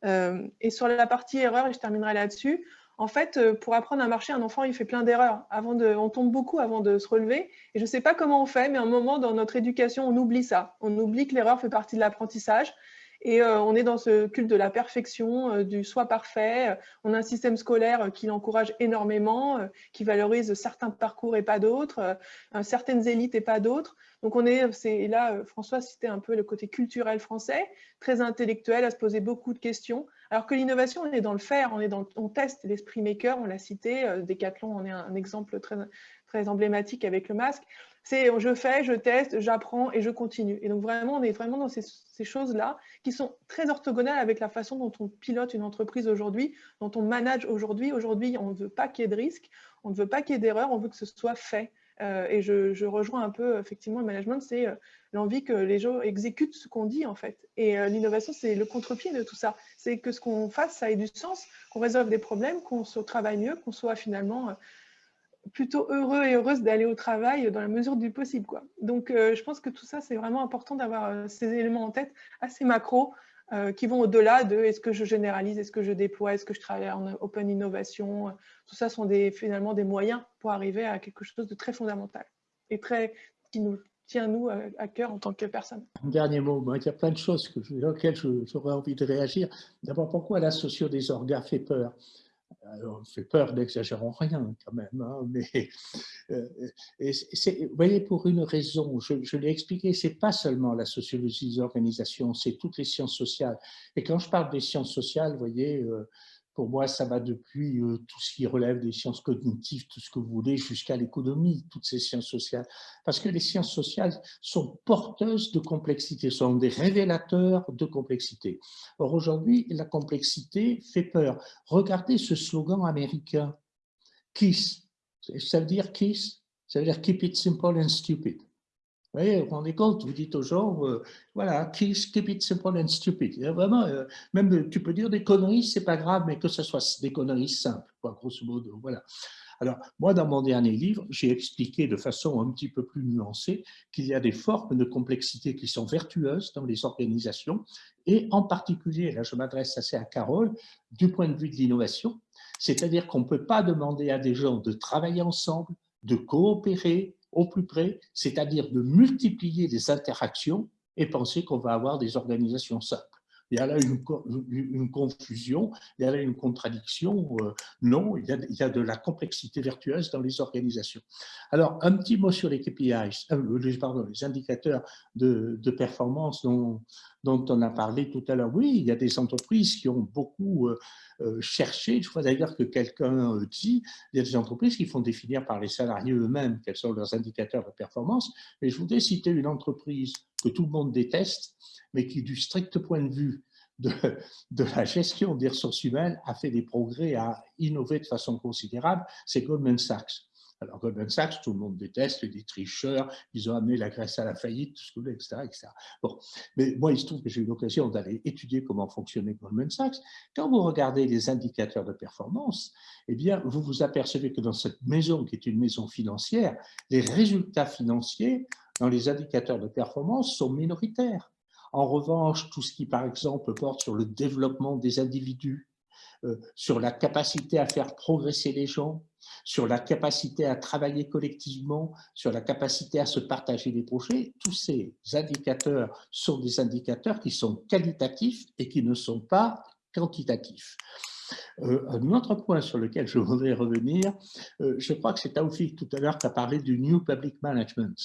Euh, et sur la partie erreur, et je terminerai là-dessus, en fait, euh, pour apprendre à marcher, un enfant, il fait plein d'erreurs. Avant de, on tombe beaucoup avant de se relever. Et je ne sais pas comment on fait, mais à un moment dans notre éducation, on oublie ça. On oublie que l'erreur fait partie de l'apprentissage. Et on est dans ce culte de la perfection, du soi parfait. On a un système scolaire qui l'encourage énormément, qui valorise certains parcours et pas d'autres, certaines élites et pas d'autres. Donc on est, c'est là, François citait un peu le côté culturel français, très intellectuel, à se poser beaucoup de questions. Alors que l'innovation, on est dans le faire, on, est dans, on teste l'esprit maker, on l'a cité, Decathlon en est un, exemple très, très emblématique avec le masque. C'est je fais, je teste, j'apprends et je continue. Et donc vraiment, on est vraiment dans ces, choses-là qui sont très orthogonales avec la façon dont on pilote une entreprise aujourd'hui, dont on manage aujourd'hui. Aujourd'hui, on ne veut pas qu'il y ait de risques, on ne veut pas qu'il y ait d'erreurs, on veut que ce soit fait. Euh, et je, rejoins un peu effectivement le management, c'est euh, l'envie que les gens exécutent ce qu'on dit en fait. Et euh, l'innovation, c'est le contre-pied de tout ça. C'est que ce qu'on fasse, ça ait du sens, qu'on résolve des problèmes, qu'on se travaille mieux, qu'on soit finalement plutôt heureux et heureuse d'aller au travail dans la mesure du possible. Donc, je pense que tout ça, c'est vraiment important d'avoir ces éléments en tête assez macro euh, qui vont au-delà de est-ce que je généralise, est-ce que je déploie, est-ce que je travaille en open innovation. Tout ça sont des, finalement des moyens pour arriver à quelque chose de très fondamental et très, qui nous tient, nous, à cœur en tant que personne. Un dernier mot, il y a plein de choses que, auxquelles j'aurais envie de réagir. D'abord, pourquoi la socio des orgas fait peur alors, on fait peur, n'exagérons rien quand même, hein, *laughs* mais euh, vous voyez, pour une raison, je, l'ai expliqué, c'est pas seulement la sociologie des organisations, c'est toutes les sciences sociales. Et quand je parle des sciences sociales, vous voyez, euh, pour moi, ça va depuis euh, tout ce qui relève des sciences cognitives, tout ce que vous voulez, jusqu'à l'économie, toutes ces sciences sociales. Parce que les sciences sociales sont porteuses de complexité, sont des révélateurs de complexité. Or, aujourd'hui, la complexité fait peur. Regardez ce slogan américain, KISS. Ça veut dire KISS? Ça veut dire Keep it simple and stupid. Vous voyez, vous rendez compte, vous dites aux gens, euh, voilà, keep, it simple and stupid. vraiment, euh, même tu peux dire des conneries, c'est pas grave, mais que ce soit des conneries simples, grosso modo. Voilà. Alors, moi, dans mon dernier livre, j'ai expliqué de façon un petit peu plus nuancée qu'il y a des formes de complexité qui sont vertueuses dans les organisations, et en particulier, là je m'adresse assez à Carole, du point de vue de l'innovation, c'est-à-dire qu'on ne peut pas demander à des gens de travailler ensemble, de coopérer, au plus près, c'est-à-dire de multiplier les interactions et penser qu'on va avoir des organisations simples. Il y a là une, confusion, il y a là une contradiction. Euh, non, il y, a, de la complexité vertueuse dans les organisations. Alors, un petit mot sur les KPIs, euh, pardon, les indicateurs de, performance dont, on a parlé tout à l'heure. Oui, il y a des entreprises qui ont beaucoup euh, cherché, je vois d'ailleurs que quelqu'un dit, il y a des entreprises qui font définir par les salariés eux-mêmes quels sont leurs indicateurs de performance, mais je voudrais citer une entreprise que tout le monde déteste, mais qui du strict point de vue de, la gestion des ressources humaines a fait des progrès, a innové de façon considérable, c'est Goldman Sachs. Alors Goldman Sachs, tout le monde déteste, des tricheurs, ils ont amené la Grèce à la faillite, tout ce que vous etc., etc. Bon, mais moi, il se trouve que j'ai eu l'occasion d'aller étudier comment fonctionnait Goldman Sachs. Quand vous regardez les indicateurs de performance, eh bien, vous vous apercevez que dans cette maison, qui est une maison financière, les résultats financiers dans les indicateurs de performance sont minoritaires. En revanche, tout ce qui, par exemple, porte sur le développement des individus, euh, sur la capacité à faire progresser les gens, sur la capacité à travailler collectivement, sur la capacité à se partager des projets, tous ces indicateurs sont des indicateurs qui sont qualitatifs et qui ne sont pas quantitatifs. Euh, un autre point sur lequel je voudrais revenir, euh, je crois que c'est Taoufik tout à l'heure qui a parlé du New Public Management.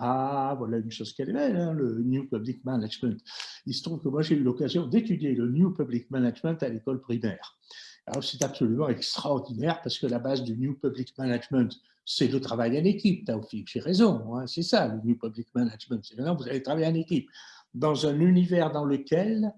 Ah, voilà une chose qu'elle est hein, le New Public Management. Il se trouve que moi, j'ai eu l'occasion d'étudier le New Public Management à l'école primaire. Alors, c'est absolument extraordinaire parce que la base du New Public Management, c'est le travail en équipe, Taoufik, j'ai raison, hein, c'est ça le New Public Management, c'est maintenant vous allez travailler en équipe, dans un univers dans lequel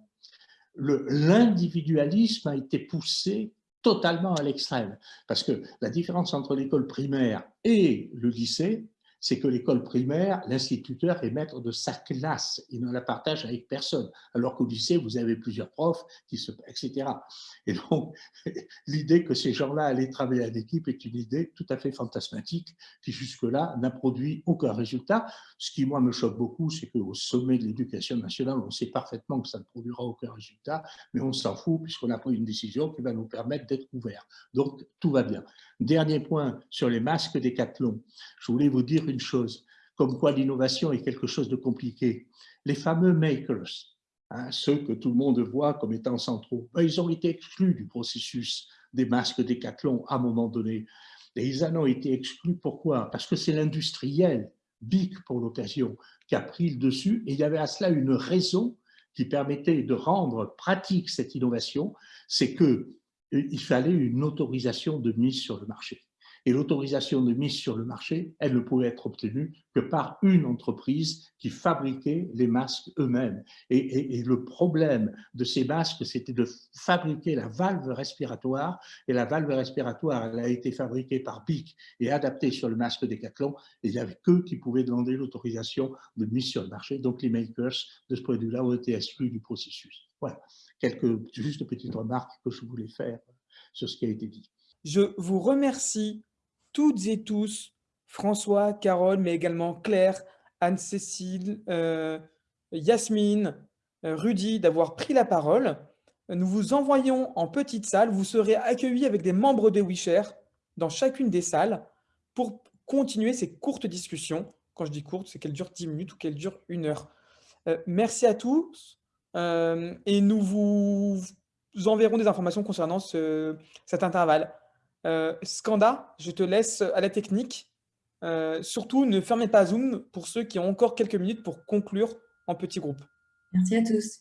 l'individualisme a été poussé totalement à l'extrême. Parce que la différence entre l'école primaire et le lycée, c'est que l'école primaire, l'instituteur est maître de sa classe, il ne la partage avec personne, alors qu'au lycée, vous avez plusieurs profs, etc. Et donc, *laughs* l'idée que ces gens-là allaient travailler en équipe est une idée tout à fait fantasmatique, qui jusque-là n'a produit aucun résultat. Ce qui, moi, me choque beaucoup, c'est qu'au sommet de l'éducation nationale, on sait parfaitement que ça ne produira aucun résultat, mais on s'en fout puisqu'on a pris une décision qui va nous permettre d'être ouverts. Donc, tout va bien. Dernier point sur les masques Décathlon. Je voulais vous dire une chose, comme quoi l'innovation est quelque chose de compliqué. Les fameux makers, hein, ceux que tout le monde voit comme étant centraux, ils ont été exclus du processus des masques décathlon à un moment donné. Et ils en ont été exclus, pourquoi? Parce que c'est l'industriel, BIC pour l'occasion, qui a pris le dessus, et il y avait à cela une raison qui permettait de rendre pratique cette innovation, c'est qu'il euh, fallait une autorisation de mise sur le marché. Et l'autorisation de mise sur le marché, elle ne pouvait être obtenue que par une entreprise qui fabriquait les masques eux-mêmes. Et, le problème de ces masques, c'était de fabriquer la valve respiratoire. Et la valve respiratoire, elle a été fabriquée par BIC et adaptée sur le masque Decathlon. Et il n'y avait qu'eux qui pouvaient demander l'autorisation de mise sur le marché. Donc les makers de ce produit là ont été exclus du processus. Voilà, quelques juste petites remarques que je voulais faire sur ce qui a été dit. Je vous remercie toutes et tous, François, Carole, mais également Claire, Anne-Cécile, euh, Yasmine, euh, Rudy, d'avoir pris la parole. Nous vous envoyons en petite salle. Vous serez accueillis avec des membres de WeShare dans chacune des salles pour continuer ces courtes discussions. Quand je dis courtes, c'est qu'elles durent 10 minutes ou qu'elles durent une heure. Euh, merci à tous et nous vous enverrons des informations concernant cet intervalle. Euh, Skanda, je te laisse à la technique. Euh, surtout, ne fermez pas Zoom pour ceux qui ont encore quelques minutes pour conclure en petit groupe. Merci à tous.